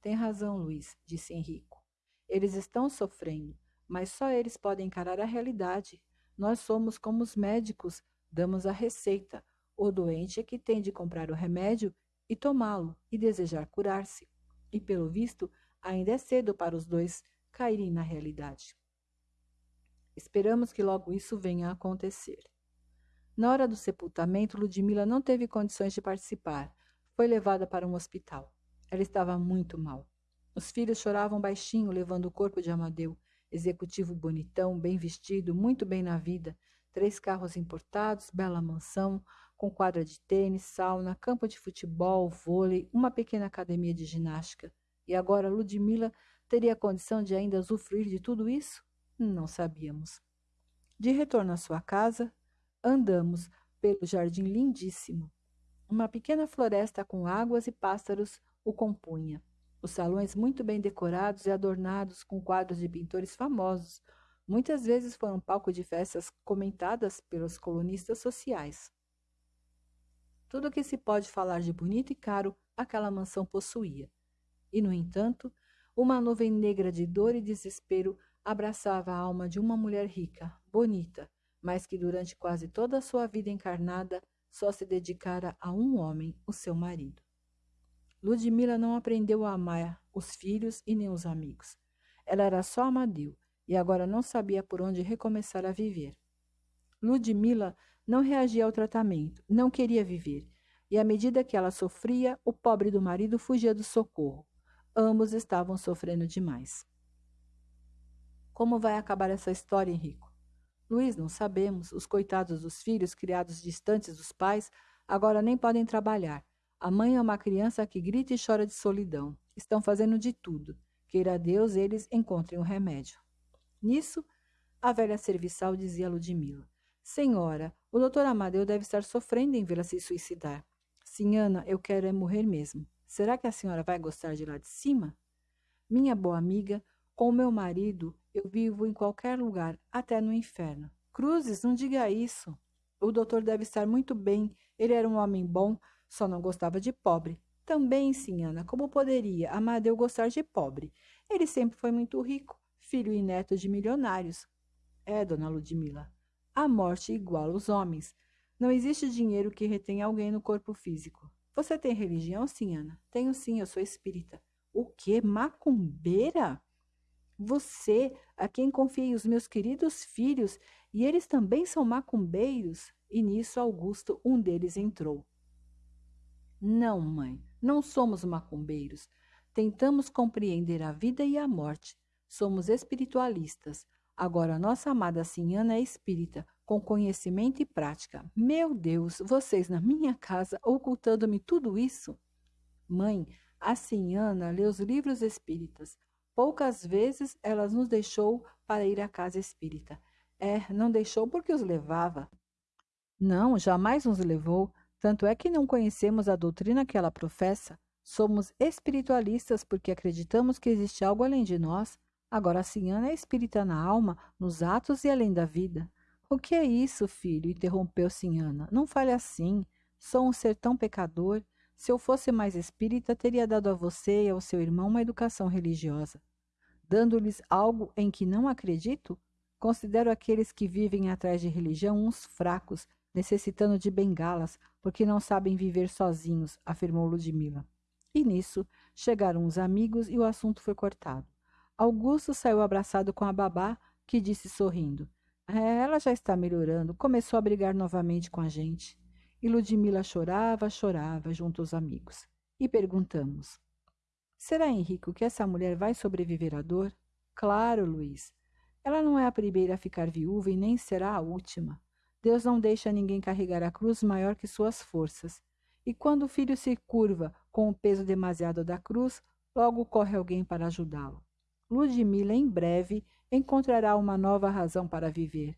Tem razão, Luiz, disse Henrico. Eles estão sofrendo, mas só eles podem encarar a realidade. Nós somos como os médicos, damos a receita. O doente é que tem de comprar o remédio e tomá-lo e desejar curar-se. E, pelo visto, ainda é cedo para os dois caírem na realidade. Esperamos que logo isso venha a acontecer. Na hora do sepultamento, Ludmila não teve condições de participar. Foi levada para um hospital. Ela estava muito mal. Os filhos choravam baixinho, levando o corpo de Amadeu, executivo bonitão, bem vestido, muito bem na vida, três carros importados, bela mansão, com quadra de tênis, sauna, campo de futebol, vôlei, uma pequena academia de ginástica. E agora Ludmila teria a condição de ainda usufruir de tudo isso? Não sabíamos. De retorno à sua casa, andamos pelo jardim lindíssimo. Uma pequena floresta com águas e pássaros o compunha. Os salões muito bem decorados e adornados com quadros de pintores famosos, muitas vezes foram palco de festas comentadas pelos colunistas sociais. Tudo o que se pode falar de bonito e caro aquela mansão possuía. E, no entanto, uma nuvem negra de dor e desespero abraçava a alma de uma mulher rica, bonita, mas que durante quase toda a sua vida encarnada só se dedicara a um homem, o seu marido. Ludmila não aprendeu a amar os filhos e nem os amigos. Ela era só Amadeu e agora não sabia por onde recomeçar a viver. Ludmila não reagia ao tratamento, não queria viver, e à medida que ela sofria, o pobre do marido fugia do socorro. Ambos estavam sofrendo demais. Como vai acabar essa história, Henrico? Luiz, não sabemos. Os coitados dos filhos, criados distantes dos pais, agora nem podem trabalhar. A mãe é uma criança que grita e chora de solidão. Estão fazendo de tudo. Queira Deus eles encontrem um remédio. Nisso, a velha serviçal dizia a Ludmila: Senhora, o doutor Amadeu deve estar sofrendo em vê-la se suicidar. Sinhana, eu quero é morrer mesmo. Será que a senhora vai gostar de lá de cima? Minha boa amiga, com o meu marido, eu vivo em qualquer lugar, até no inferno. Cruzes, não diga isso. O doutor deve estar muito bem. Ele era um homem bom, só não gostava de pobre. Também, sim, Ana, como poderia Amadeu gostar de pobre? Ele sempre foi muito rico, filho e neto de milionários. É, dona Ludmila, a morte iguala os homens. Não existe dinheiro que retenha alguém no corpo físico. Você tem religião, sim, Ana? Tenho sim, eu sou espírita. O quê? Macumbeira? Você, a quem confiei os meus queridos filhos, e eles também são macumbeiros? E nisso Augusto, um deles, entrou. Não, mãe, não somos macumbeiros. Tentamos compreender a vida e a morte. Somos espiritualistas. Agora, nossa amada Sinhana é espírita, com conhecimento e prática. Meu Deus, vocês na minha casa ocultando-me tudo isso? Mãe, a Sinhana lê os livros espíritas. Poucas vezes ela nos deixou para ir à casa espírita. É, não deixou porque os levava. Não, jamais nos levou. Tanto é que não conhecemos a doutrina que ela professa. Somos espiritualistas porque acreditamos que existe algo além de nós. Agora a senhora é espírita na alma, nos atos e além da vida. O que é isso, filho? interrompeu Sinhana. Não fale assim. Sou um ser tão pecador. Se eu fosse mais espírita, teria dado a você e ao seu irmão uma educação religiosa. Dando-lhes algo em que não acredito? Considero aqueles que vivem atrás de religião uns fracos, necessitando de bengalas, porque não sabem viver sozinhos, afirmou Ludmila. E nisso chegaram os amigos e o assunto foi cortado. Augusto saiu abraçado com a babá, que disse sorrindo: é, Ela já está melhorando, começou a brigar novamente com a gente. E Ludmila chorava, chorava junto aos amigos. E perguntamos: Será, Henrico, que essa mulher vai sobreviver à dor? Claro, Luiz. Ela não é a primeira a ficar viúva e nem será a última. Deus não deixa ninguém carregar a cruz maior que suas forças. E quando o filho se curva com o peso demasiado da cruz, logo corre alguém para ajudá-lo. Ludmila, em breve, encontrará uma nova razão para viver.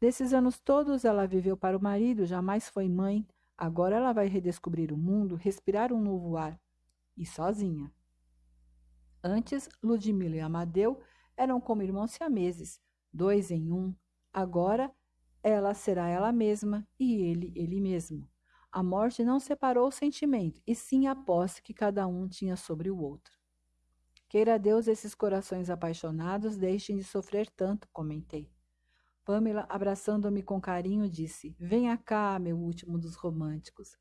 Desses anos todos ela viveu para o marido, jamais foi mãe. Agora ela vai redescobrir o mundo, respirar um novo ar. E sozinha. Antes, Ludmila e Amadeu eram como irmãos siameses, dois em um. Agora, ela será ela mesma e ele ele mesmo. A morte não separou o sentimento, e sim a posse que cada um tinha sobre o outro. Queira Deus esses corações apaixonados deixem de sofrer tanto, comentei. Pamela, abraçando-me com carinho, disse: Venha cá, meu último dos românticos.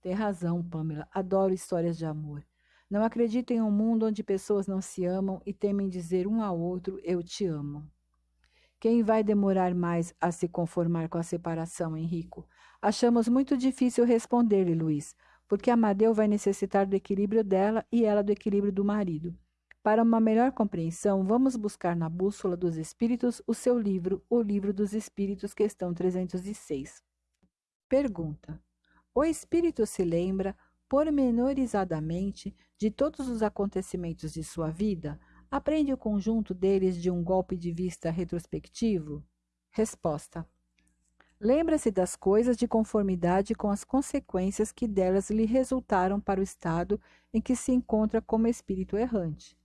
Tem razão, Pamela. Adoro histórias de amor. Não acredito em um mundo onde pessoas não se amam e temem dizer um ao outro: Eu te amo. Quem vai demorar mais a se conformar com a separação, Henrico? Achamos muito difícil responder-lhe, Luiz, porque Amadeu vai necessitar do equilíbrio dela e ela do equilíbrio do marido. Para uma melhor compreensão, vamos buscar na Bússola dos Espíritos o seu livro, O Livro dos Espíritos, questão 306. Pergunta: O espírito se lembra, pormenorizadamente, de todos os acontecimentos de sua vida? Aprende o conjunto deles de um golpe de vista retrospectivo? Resposta: Lembra-se das coisas de conformidade com as consequências que delas lhe resultaram para o estado em que se encontra como espírito errante.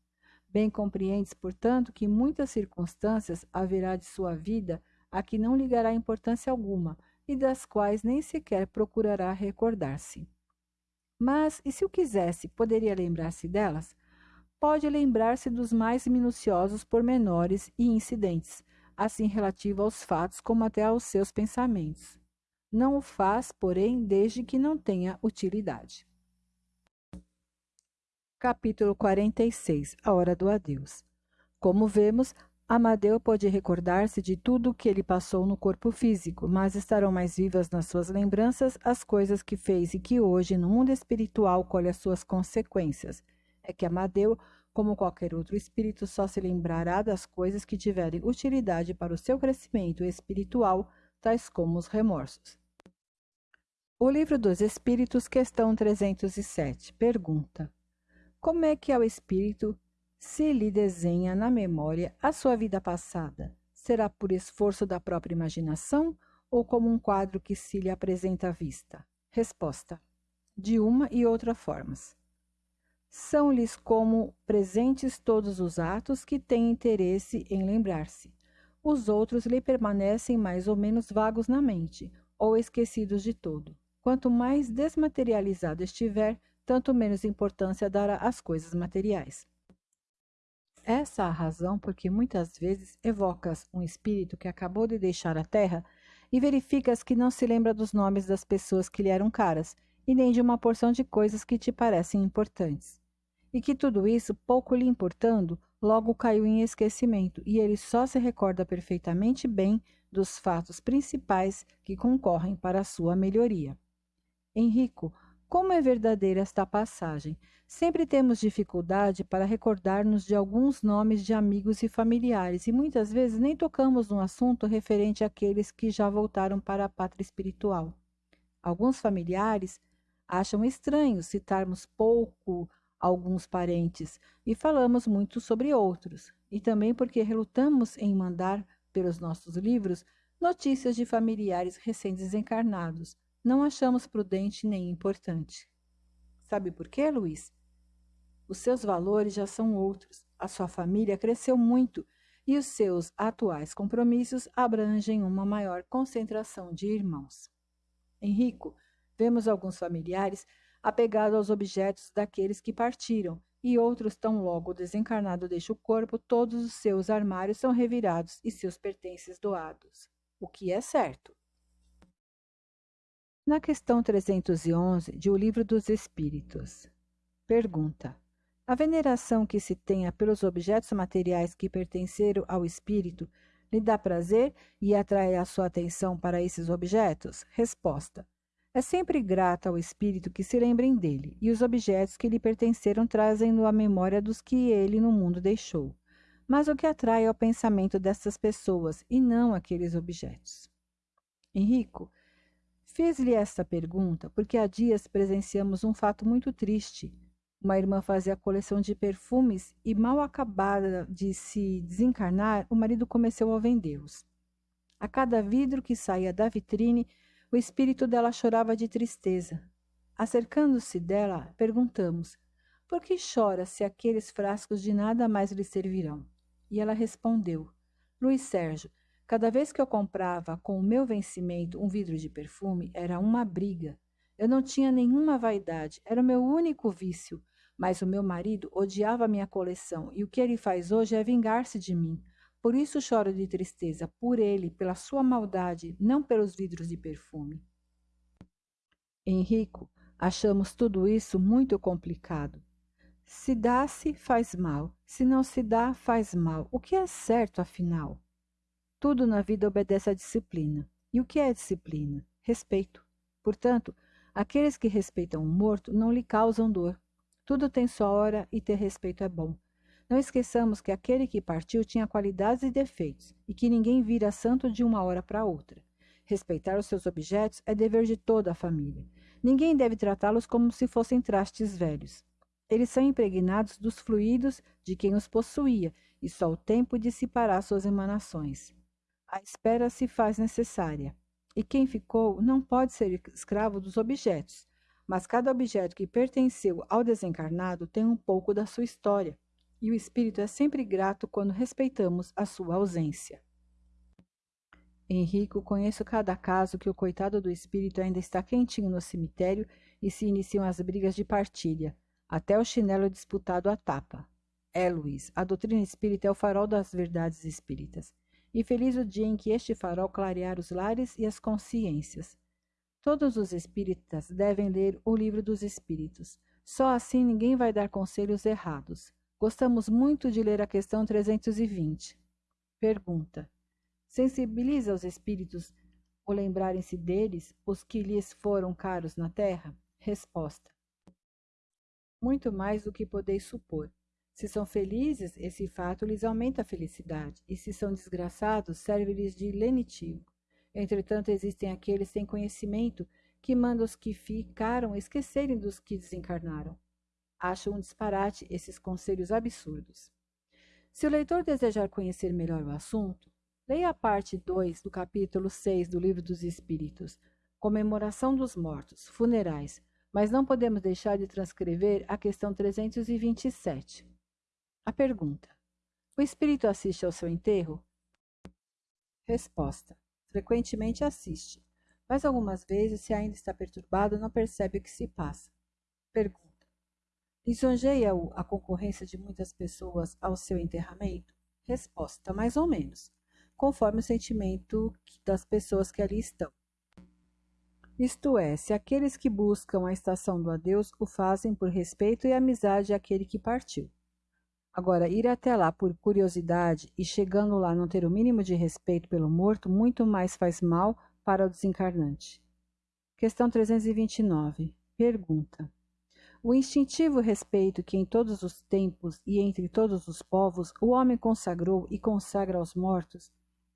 Bem compreendes, portanto, que muitas circunstâncias haverá de sua vida a que não ligará importância alguma e das quais nem sequer procurará recordar-se. Mas, e se o quisesse, poderia lembrar-se delas? Pode lembrar-se dos mais minuciosos pormenores e incidentes, assim relativo aos fatos como até aos seus pensamentos. Não o faz, porém, desde que não tenha utilidade. Capítulo 46 A Hora do Adeus Como vemos, Amadeu pode recordar-se de tudo o que ele passou no corpo físico, mas estarão mais vivas nas suas lembranças as coisas que fez e que hoje, no mundo espiritual, colhe as suas consequências. É que Amadeu como qualquer outro espírito, só se lembrará das coisas que tiverem utilidade para o seu crescimento espiritual, tais como os remorsos. O Livro dos Espíritos, questão 307, pergunta: Como é que ao espírito se lhe desenha na memória a sua vida passada? Será por esforço da própria imaginação ou como um quadro que se lhe apresenta à vista? Resposta: De uma e outra formas. São-lhes como presentes todos os atos que têm interesse em lembrar-se. Os outros lhe permanecem mais ou menos vagos na mente, ou esquecidos de todo. Quanto mais desmaterializado estiver, tanto menos importância dará às coisas materiais. Essa é a razão por que muitas vezes evocas um espírito que acabou de deixar a terra e verificas que não se lembra dos nomes das pessoas que lhe eram caras e nem de uma porção de coisas que te parecem importantes. E que tudo isso, pouco lhe importando, logo caiu em esquecimento, e ele só se recorda perfeitamente bem dos fatos principais que concorrem para a sua melhoria. Henrico, como é verdadeira esta passagem? Sempre temos dificuldade para recordar-nos de alguns nomes de amigos e familiares, e muitas vezes nem tocamos no assunto referente àqueles que já voltaram para a pátria espiritual. Alguns familiares acham estranho citarmos pouco alguns parentes e falamos muito sobre outros, e também porque relutamos em mandar pelos nossos livros notícias de familiares recém-desencarnados. Não achamos prudente nem importante. Sabe por quê, Luiz? Os seus valores já são outros. A sua família cresceu muito e os seus atuais compromissos abrangem uma maior concentração de irmãos. Henrico, Vemos alguns familiares apegados aos objetos daqueles que partiram, e outros, tão logo o desencarnado deixa o corpo, todos os seus armários são revirados e seus pertences doados. O que é certo. Na questão 311 de O Livro dos Espíritos, pergunta: A veneração que se tenha pelos objetos materiais que pertenceram ao espírito lhe dá prazer e atrai a sua atenção para esses objetos? Resposta: é sempre grata ao espírito que se lembrem dele, e os objetos que lhe pertenceram trazem-no à memória dos que ele no mundo deixou. Mas o que atrai é o pensamento dessas pessoas, e não aqueles objetos. Henrico, fiz-lhe esta pergunta porque há dias presenciamos um fato muito triste. Uma irmã fazia coleção de perfumes e, mal acabada de se desencarnar, o marido começou a vendê-los. A cada vidro que saía da vitrine, o espírito dela chorava de tristeza. Acercando-se dela, perguntamos: Por que chora se aqueles frascos de nada mais lhe servirão? E ela respondeu: Luiz Sérgio, cada vez que eu comprava com o meu vencimento um vidro de perfume, era uma briga. Eu não tinha nenhuma vaidade, era o meu único vício. Mas o meu marido odiava minha coleção e o que ele faz hoje é vingar-se de mim, Por isso choro de tristeza, por ele, pela sua maldade, não pelos vidros de perfume. Henrico, achamos tudo isso muito complicado. Se dá-se, faz mal. Se não se dá, faz mal. O que é certo, afinal? Tudo na vida obedece à disciplina. E o que é disciplina? Respeito. Portanto, aqueles que respeitam o morto não lhe causam dor. Tudo tem sua hora e ter respeito é bom. Não esqueçamos que aquele que partiu tinha qualidades e defeitos, e que ninguém vira santo de uma hora para outra. Respeitar os seus objetos é dever de toda a família. Ninguém deve tratá-los como se fossem trastes velhos. Eles são impregnados dos fluidos de quem os possuía, e só o tempo dissipará suas emanações. A espera se faz necessária, e quem ficou não pode ser escravo dos objetos, mas cada objeto que pertenceu ao desencarnado tem um pouco da sua história e o espírito é sempre grato quando respeitamos a sua ausência. Henrico, conheço cada caso que o coitado do espírito ainda está quentinho no cemitério e se iniciam as brigas de partilha, até o chinelo disputado à tapa. É, Luiz, a doutrina espírita é o farol das verdades espíritas. E feliz o dia em que este farol clarear os lares e as consciências. Todos os espíritas devem ler o livro dos espíritos. Só assim ninguém vai dar conselhos errados. Gostamos muito de ler a questão 320. Pergunta: Sensibiliza os espíritos o lembrarem-se deles, os que lhes foram caros na terra? Resposta: Muito mais do que podeis supor. Se são felizes, esse fato lhes aumenta a felicidade, e se são desgraçados, serve-lhes de lenitivo. Entretanto, existem aqueles sem conhecimento que mandam os que ficaram esquecerem dos que desencarnaram. Acho um disparate esses conselhos absurdos. Se o leitor desejar conhecer melhor o assunto, leia a parte 2 do capítulo 6 do Livro dos Espíritos, Comemoração dos Mortos, Funerais, mas não podemos deixar de transcrever a questão 327. A pergunta: O espírito assiste ao seu enterro? Resposta: Frequentemente assiste, mas algumas vezes, se ainda está perturbado, não percebe o que se passa. Pergunta: Lisonjeia-o a concorrência de muitas pessoas ao seu enterramento? Resposta: mais ou menos, conforme o sentimento das pessoas que ali estão. Isto é, se aqueles que buscam a estação do adeus o fazem por respeito e amizade àquele que partiu. Agora, ir até lá por curiosidade e chegando lá não ter o mínimo de respeito pelo morto, muito mais faz mal para o desencarnante. Questão 329. Pergunta: o instintivo respeito que em todos os tempos e entre todos os povos o homem consagrou e consagra aos mortos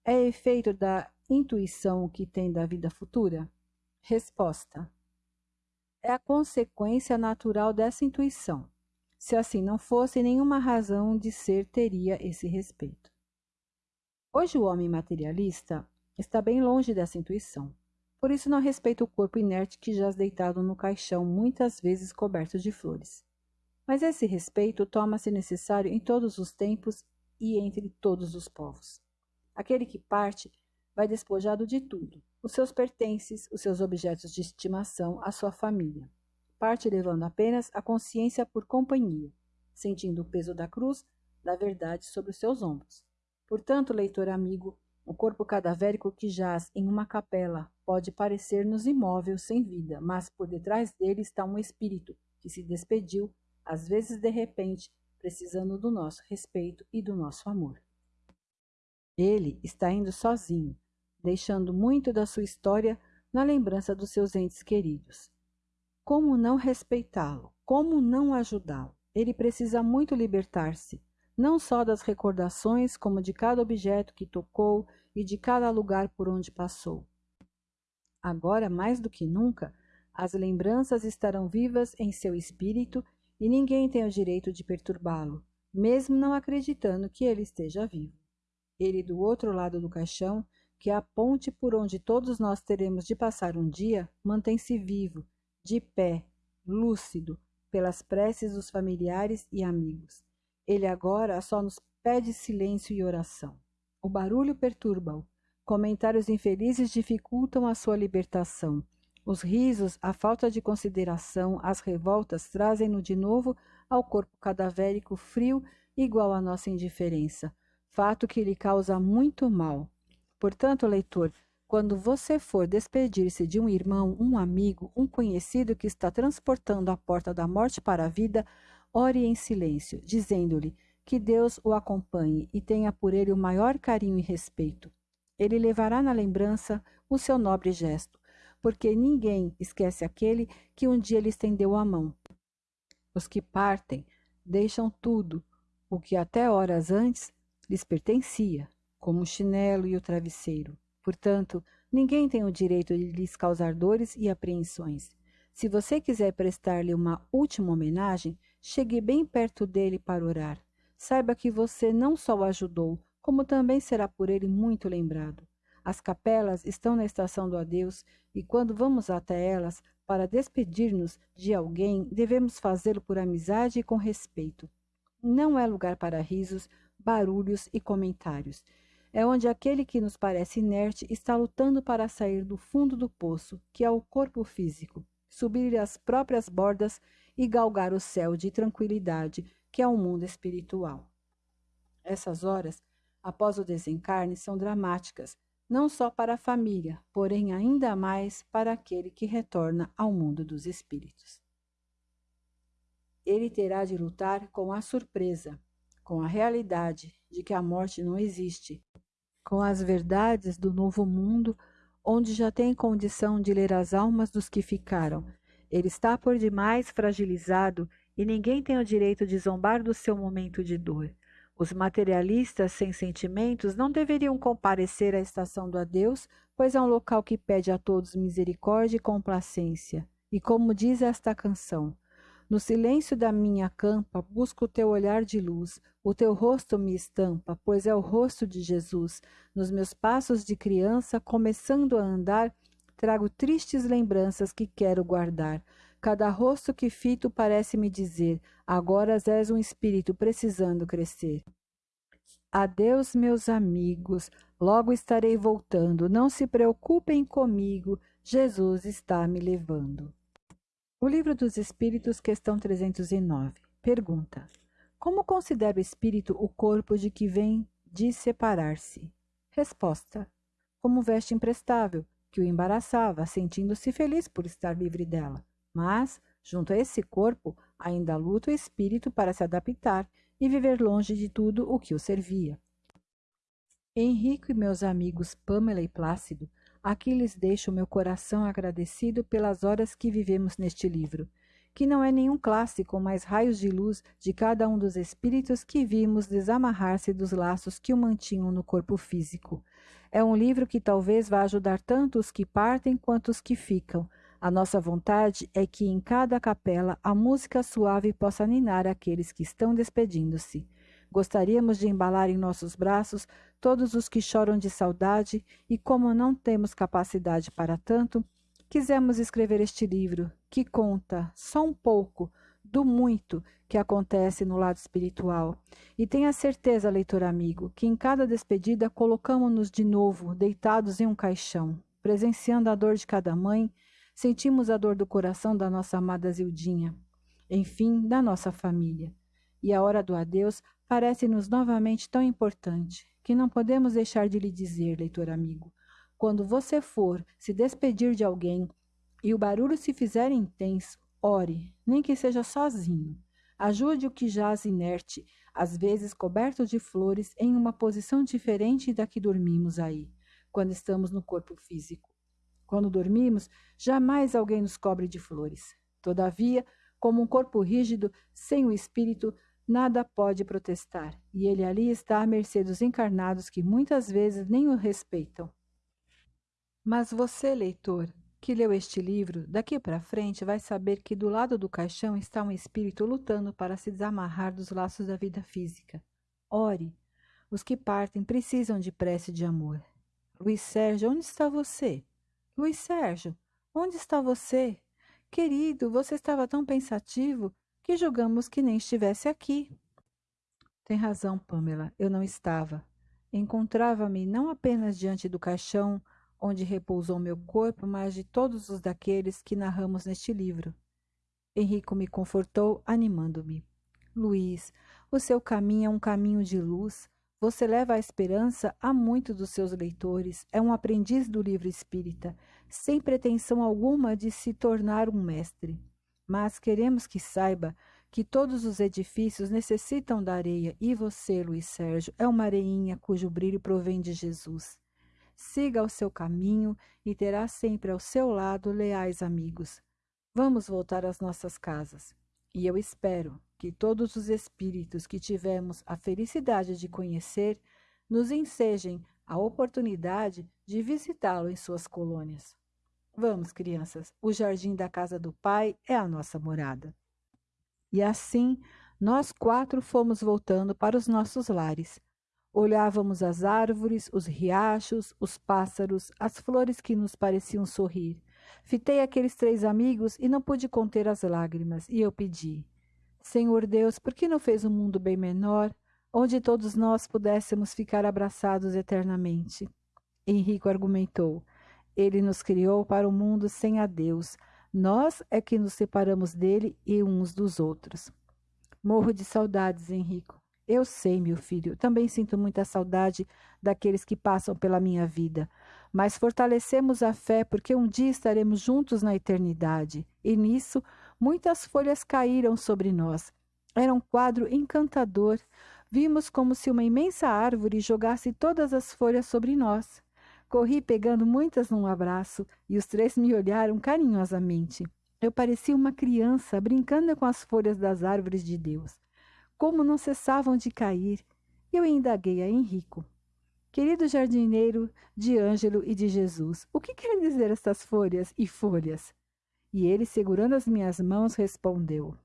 é efeito da intuição que tem da vida futura? Resposta: É a consequência natural dessa intuição. Se assim não fosse, nenhuma razão de ser teria esse respeito. Hoje o homem materialista está bem longe dessa intuição. Por isso não respeita o corpo inerte que jaz deitado no caixão, muitas vezes coberto de flores. Mas esse respeito toma-se necessário em todos os tempos e entre todos os povos. Aquele que parte vai despojado de tudo, os seus pertences, os seus objetos de estimação, a sua família. Parte levando apenas a consciência por companhia, sentindo o peso da cruz da verdade sobre os seus ombros. Portanto, leitor amigo, o corpo cadavérico que jaz em uma capela pode parecer-nos imóvel, sem vida, mas por detrás dele está um espírito que se despediu, às vezes de repente, precisando do nosso respeito e do nosso amor. Ele está indo sozinho, deixando muito da sua história na lembrança dos seus entes queridos. Como não respeitá-lo? Como não ajudá-lo? Ele precisa muito libertar-se não só das recordações, como de cada objeto que tocou e de cada lugar por onde passou. Agora, mais do que nunca, as lembranças estarão vivas em seu espírito e ninguém tem o direito de perturbá-lo, mesmo não acreditando que ele esteja vivo. Ele, do outro lado do caixão, que é a ponte por onde todos nós teremos de passar um dia, mantém-se vivo, de pé, lúcido, pelas preces dos familiares e amigos. Ele agora só nos pede silêncio e oração. O barulho perturba-o. Comentários infelizes dificultam a sua libertação. Os risos, a falta de consideração, as revoltas trazem-no de novo ao corpo cadavérico frio, igual à nossa indiferença. fato que lhe causa muito mal. Portanto, leitor, quando você for despedir-se de um irmão, um amigo, um conhecido que está transportando a porta da morte para a vida, ore em silêncio, dizendo-lhe que Deus o acompanhe e tenha por ele o maior carinho e respeito. Ele levará na lembrança o seu nobre gesto, porque ninguém esquece aquele que um dia lhe estendeu a mão. Os que partem deixam tudo, o que até horas antes lhes pertencia, como o chinelo e o travesseiro. Portanto, ninguém tem o direito de lhes causar dores e apreensões. Se você quiser prestar-lhe uma última homenagem, chegue bem perto dele para orar. Saiba que você não só o ajudou, como também será por ele muito lembrado. As capelas estão na estação do adeus e quando vamos até elas para despedir-nos de alguém, devemos fazê-lo por amizade e com respeito. Não é lugar para risos, barulhos e comentários é onde aquele que nos parece inerte está lutando para sair do fundo do poço, que é o corpo físico, subir as próprias bordas e galgar o céu de tranquilidade, que é o mundo espiritual. Essas horas, após o desencarne, são dramáticas, não só para a família, porém ainda mais para aquele que retorna ao mundo dos espíritos. Ele terá de lutar com a surpresa, com a realidade de que a morte não existe, com as verdades do novo mundo, onde já tem condição de ler as almas dos que ficaram. Ele está por demais fragilizado e ninguém tem o direito de zombar do seu momento de dor. Os materialistas sem sentimentos não deveriam comparecer à estação do adeus, pois é um local que pede a todos misericórdia e complacência. E como diz esta canção, no silêncio da minha campa, busco o teu olhar de luz. O teu rosto me estampa, pois é o rosto de Jesus. Nos meus passos de criança, começando a andar, trago tristes lembranças que quero guardar. Cada rosto que fito parece me dizer: agora és um espírito precisando crescer. Adeus, meus amigos, logo estarei voltando. Não se preocupem comigo, Jesus está me levando. O Livro dos Espíritos, questão 309. Pergunta: Como considera o espírito o corpo de que vem de separar-se? Resposta: Como veste imprestável, que o embaraçava, sentindo-se feliz por estar livre dela. Mas, junto a esse corpo, ainda luta o espírito para se adaptar e viver longe de tudo o que o servia. Henrique e meus amigos Pamela e Plácido Aqui lhes deixo o meu coração agradecido pelas horas que vivemos neste livro, que não é nenhum clássico, mas raios de luz de cada um dos espíritos que vimos desamarrar-se dos laços que o mantinham no corpo físico. É um livro que talvez vá ajudar tanto os que partem quanto os que ficam. A nossa vontade é que em cada capela a música suave possa ninar aqueles que estão despedindo-se. Gostaríamos de embalar em nossos braços todos os que choram de saudade, e como não temos capacidade para tanto, quisemos escrever este livro, que conta só um pouco do muito que acontece no lado espiritual. E tenha certeza, leitor amigo, que em cada despedida colocamos-nos de novo deitados em um caixão, presenciando a dor de cada mãe, sentimos a dor do coração da nossa amada Zildinha, enfim, da nossa família. E a hora do adeus parece-nos novamente tão importante que não podemos deixar de lhe dizer, leitor amigo. Quando você for se despedir de alguém e o barulho se fizer intenso, ore, nem que seja sozinho. Ajude o que jaz inerte, às vezes coberto de flores, em uma posição diferente da que dormimos aí, quando estamos no corpo físico. Quando dormimos, jamais alguém nos cobre de flores. Todavia, como um corpo rígido, sem o espírito, nada pode protestar, e ele ali está à mercê dos encarnados que muitas vezes nem o respeitam. Mas você, leitor, que leu este livro, daqui para frente vai saber que do lado do caixão está um espírito lutando para se desamarrar dos laços da vida física. Ore. Os que partem precisam de prece de amor. Luiz Sérgio, onde está você? Luiz Sérgio, onde está você? Querido, você estava tão pensativo que julgamos que nem estivesse aqui. Tem razão, Pamela, eu não estava. Encontrava-me não apenas diante do caixão onde repousou meu corpo, mas de todos os daqueles que narramos neste livro. Henrico me confortou, animando-me. Luiz, o seu caminho é um caminho de luz. Você leva a esperança a muitos dos seus leitores. É um aprendiz do livro espírita, sem pretensão alguma de se tornar um mestre. Mas queremos que saiba que todos os edifícios necessitam da areia e você, Luiz Sérgio, é uma areinha cujo brilho provém de Jesus. Siga o seu caminho e terá sempre ao seu lado leais amigos. Vamos voltar às nossas casas. E eu espero que todos os espíritos que tivemos a felicidade de conhecer nos ensejem a oportunidade de visitá-lo em suas colônias. Vamos, crianças, o jardim da casa do Pai é a nossa morada. E assim, nós quatro fomos voltando para os nossos lares. Olhávamos as árvores, os riachos, os pássaros, as flores que nos pareciam sorrir. Fitei aqueles três amigos e não pude conter as lágrimas, e eu pedi: Senhor Deus, por que não fez um mundo bem menor, onde todos nós pudéssemos ficar abraçados eternamente? Henrico argumentou: Ele nos criou para o um mundo sem a Deus. Nós é que nos separamos dele e uns dos outros. Morro de saudades, Henrico. Eu sei, meu filho, também sinto muita saudade daqueles que passam pela minha vida, mas fortalecemos a fé porque um dia estaremos juntos na eternidade, e nisso muitas folhas caíram sobre nós. Era um quadro encantador. Vimos como se uma imensa árvore jogasse todas as folhas sobre nós. Corri pegando muitas num abraço e os três me olharam carinhosamente. Eu parecia uma criança brincando com as folhas das árvores de Deus como não cessavam de cair, eu indaguei a Henrico. Querido jardineiro de Ângelo e de Jesus, o que querem dizer estas folhas e folhas? E ele, segurando as minhas mãos, respondeu: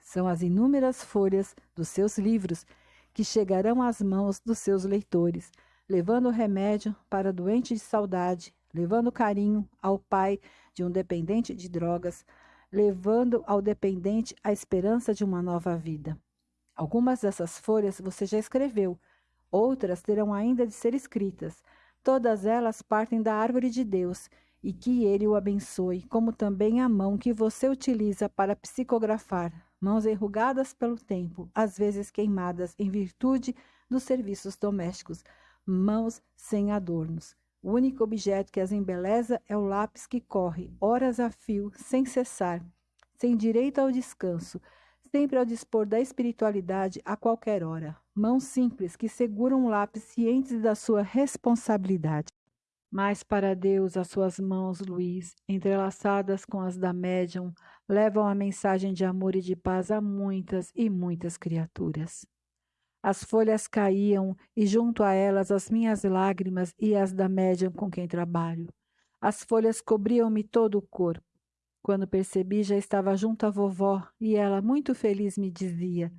São as inúmeras folhas dos seus livros que chegarão às mãos dos seus leitores, levando remédio para doente de saudade, levando carinho ao pai de um dependente de drogas, levando ao dependente a esperança de uma nova vida. Algumas dessas folhas você já escreveu, outras terão ainda de ser escritas. Todas elas partem da árvore de Deus e que Ele o abençoe, como também a mão que você utiliza para psicografar, mãos enrugadas pelo tempo, às vezes queimadas em virtude dos serviços domésticos, mãos sem adornos. O único objeto que as embeleza é o lápis que corre, horas a fio, sem cessar, sem direito ao descanso, sempre ao dispor da espiritualidade a qualquer hora. Mãos simples que seguram o lápis cientes da sua responsabilidade. Mas para Deus, as suas mãos, Luiz, entrelaçadas com as da médium, levam a mensagem de amor e de paz a muitas e muitas criaturas. As folhas caíam e junto a elas as minhas lágrimas e as da médium com quem trabalho. As folhas cobriam-me todo o corpo. Quando percebi, já estava junto à vovó e ela, muito feliz, me dizia: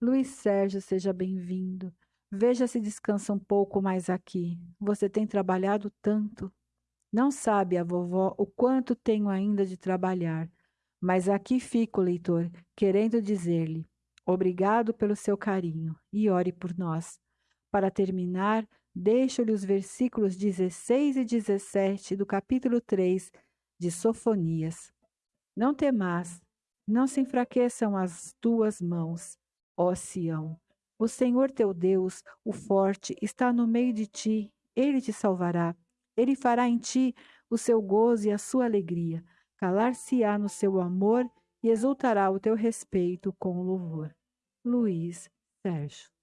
Luiz Sérgio, seja bem-vindo. Veja se descansa um pouco mais aqui. Você tem trabalhado tanto. Não sabe a vovó o quanto tenho ainda de trabalhar. Mas aqui fico, leitor, querendo dizer-lhe: Obrigado pelo seu carinho e ore por nós. Para terminar, deixo-lhe os versículos 16 e 17 do capítulo 3 de Sofonias. Não temas, não se enfraqueçam as tuas mãos, ó Sião. O Senhor teu Deus, o forte, está no meio de ti, ele te salvará. Ele fará em ti o seu gozo e a sua alegria. Calar-se-á no seu amor e exultará o teu respeito com louvor. Luiz Sérgio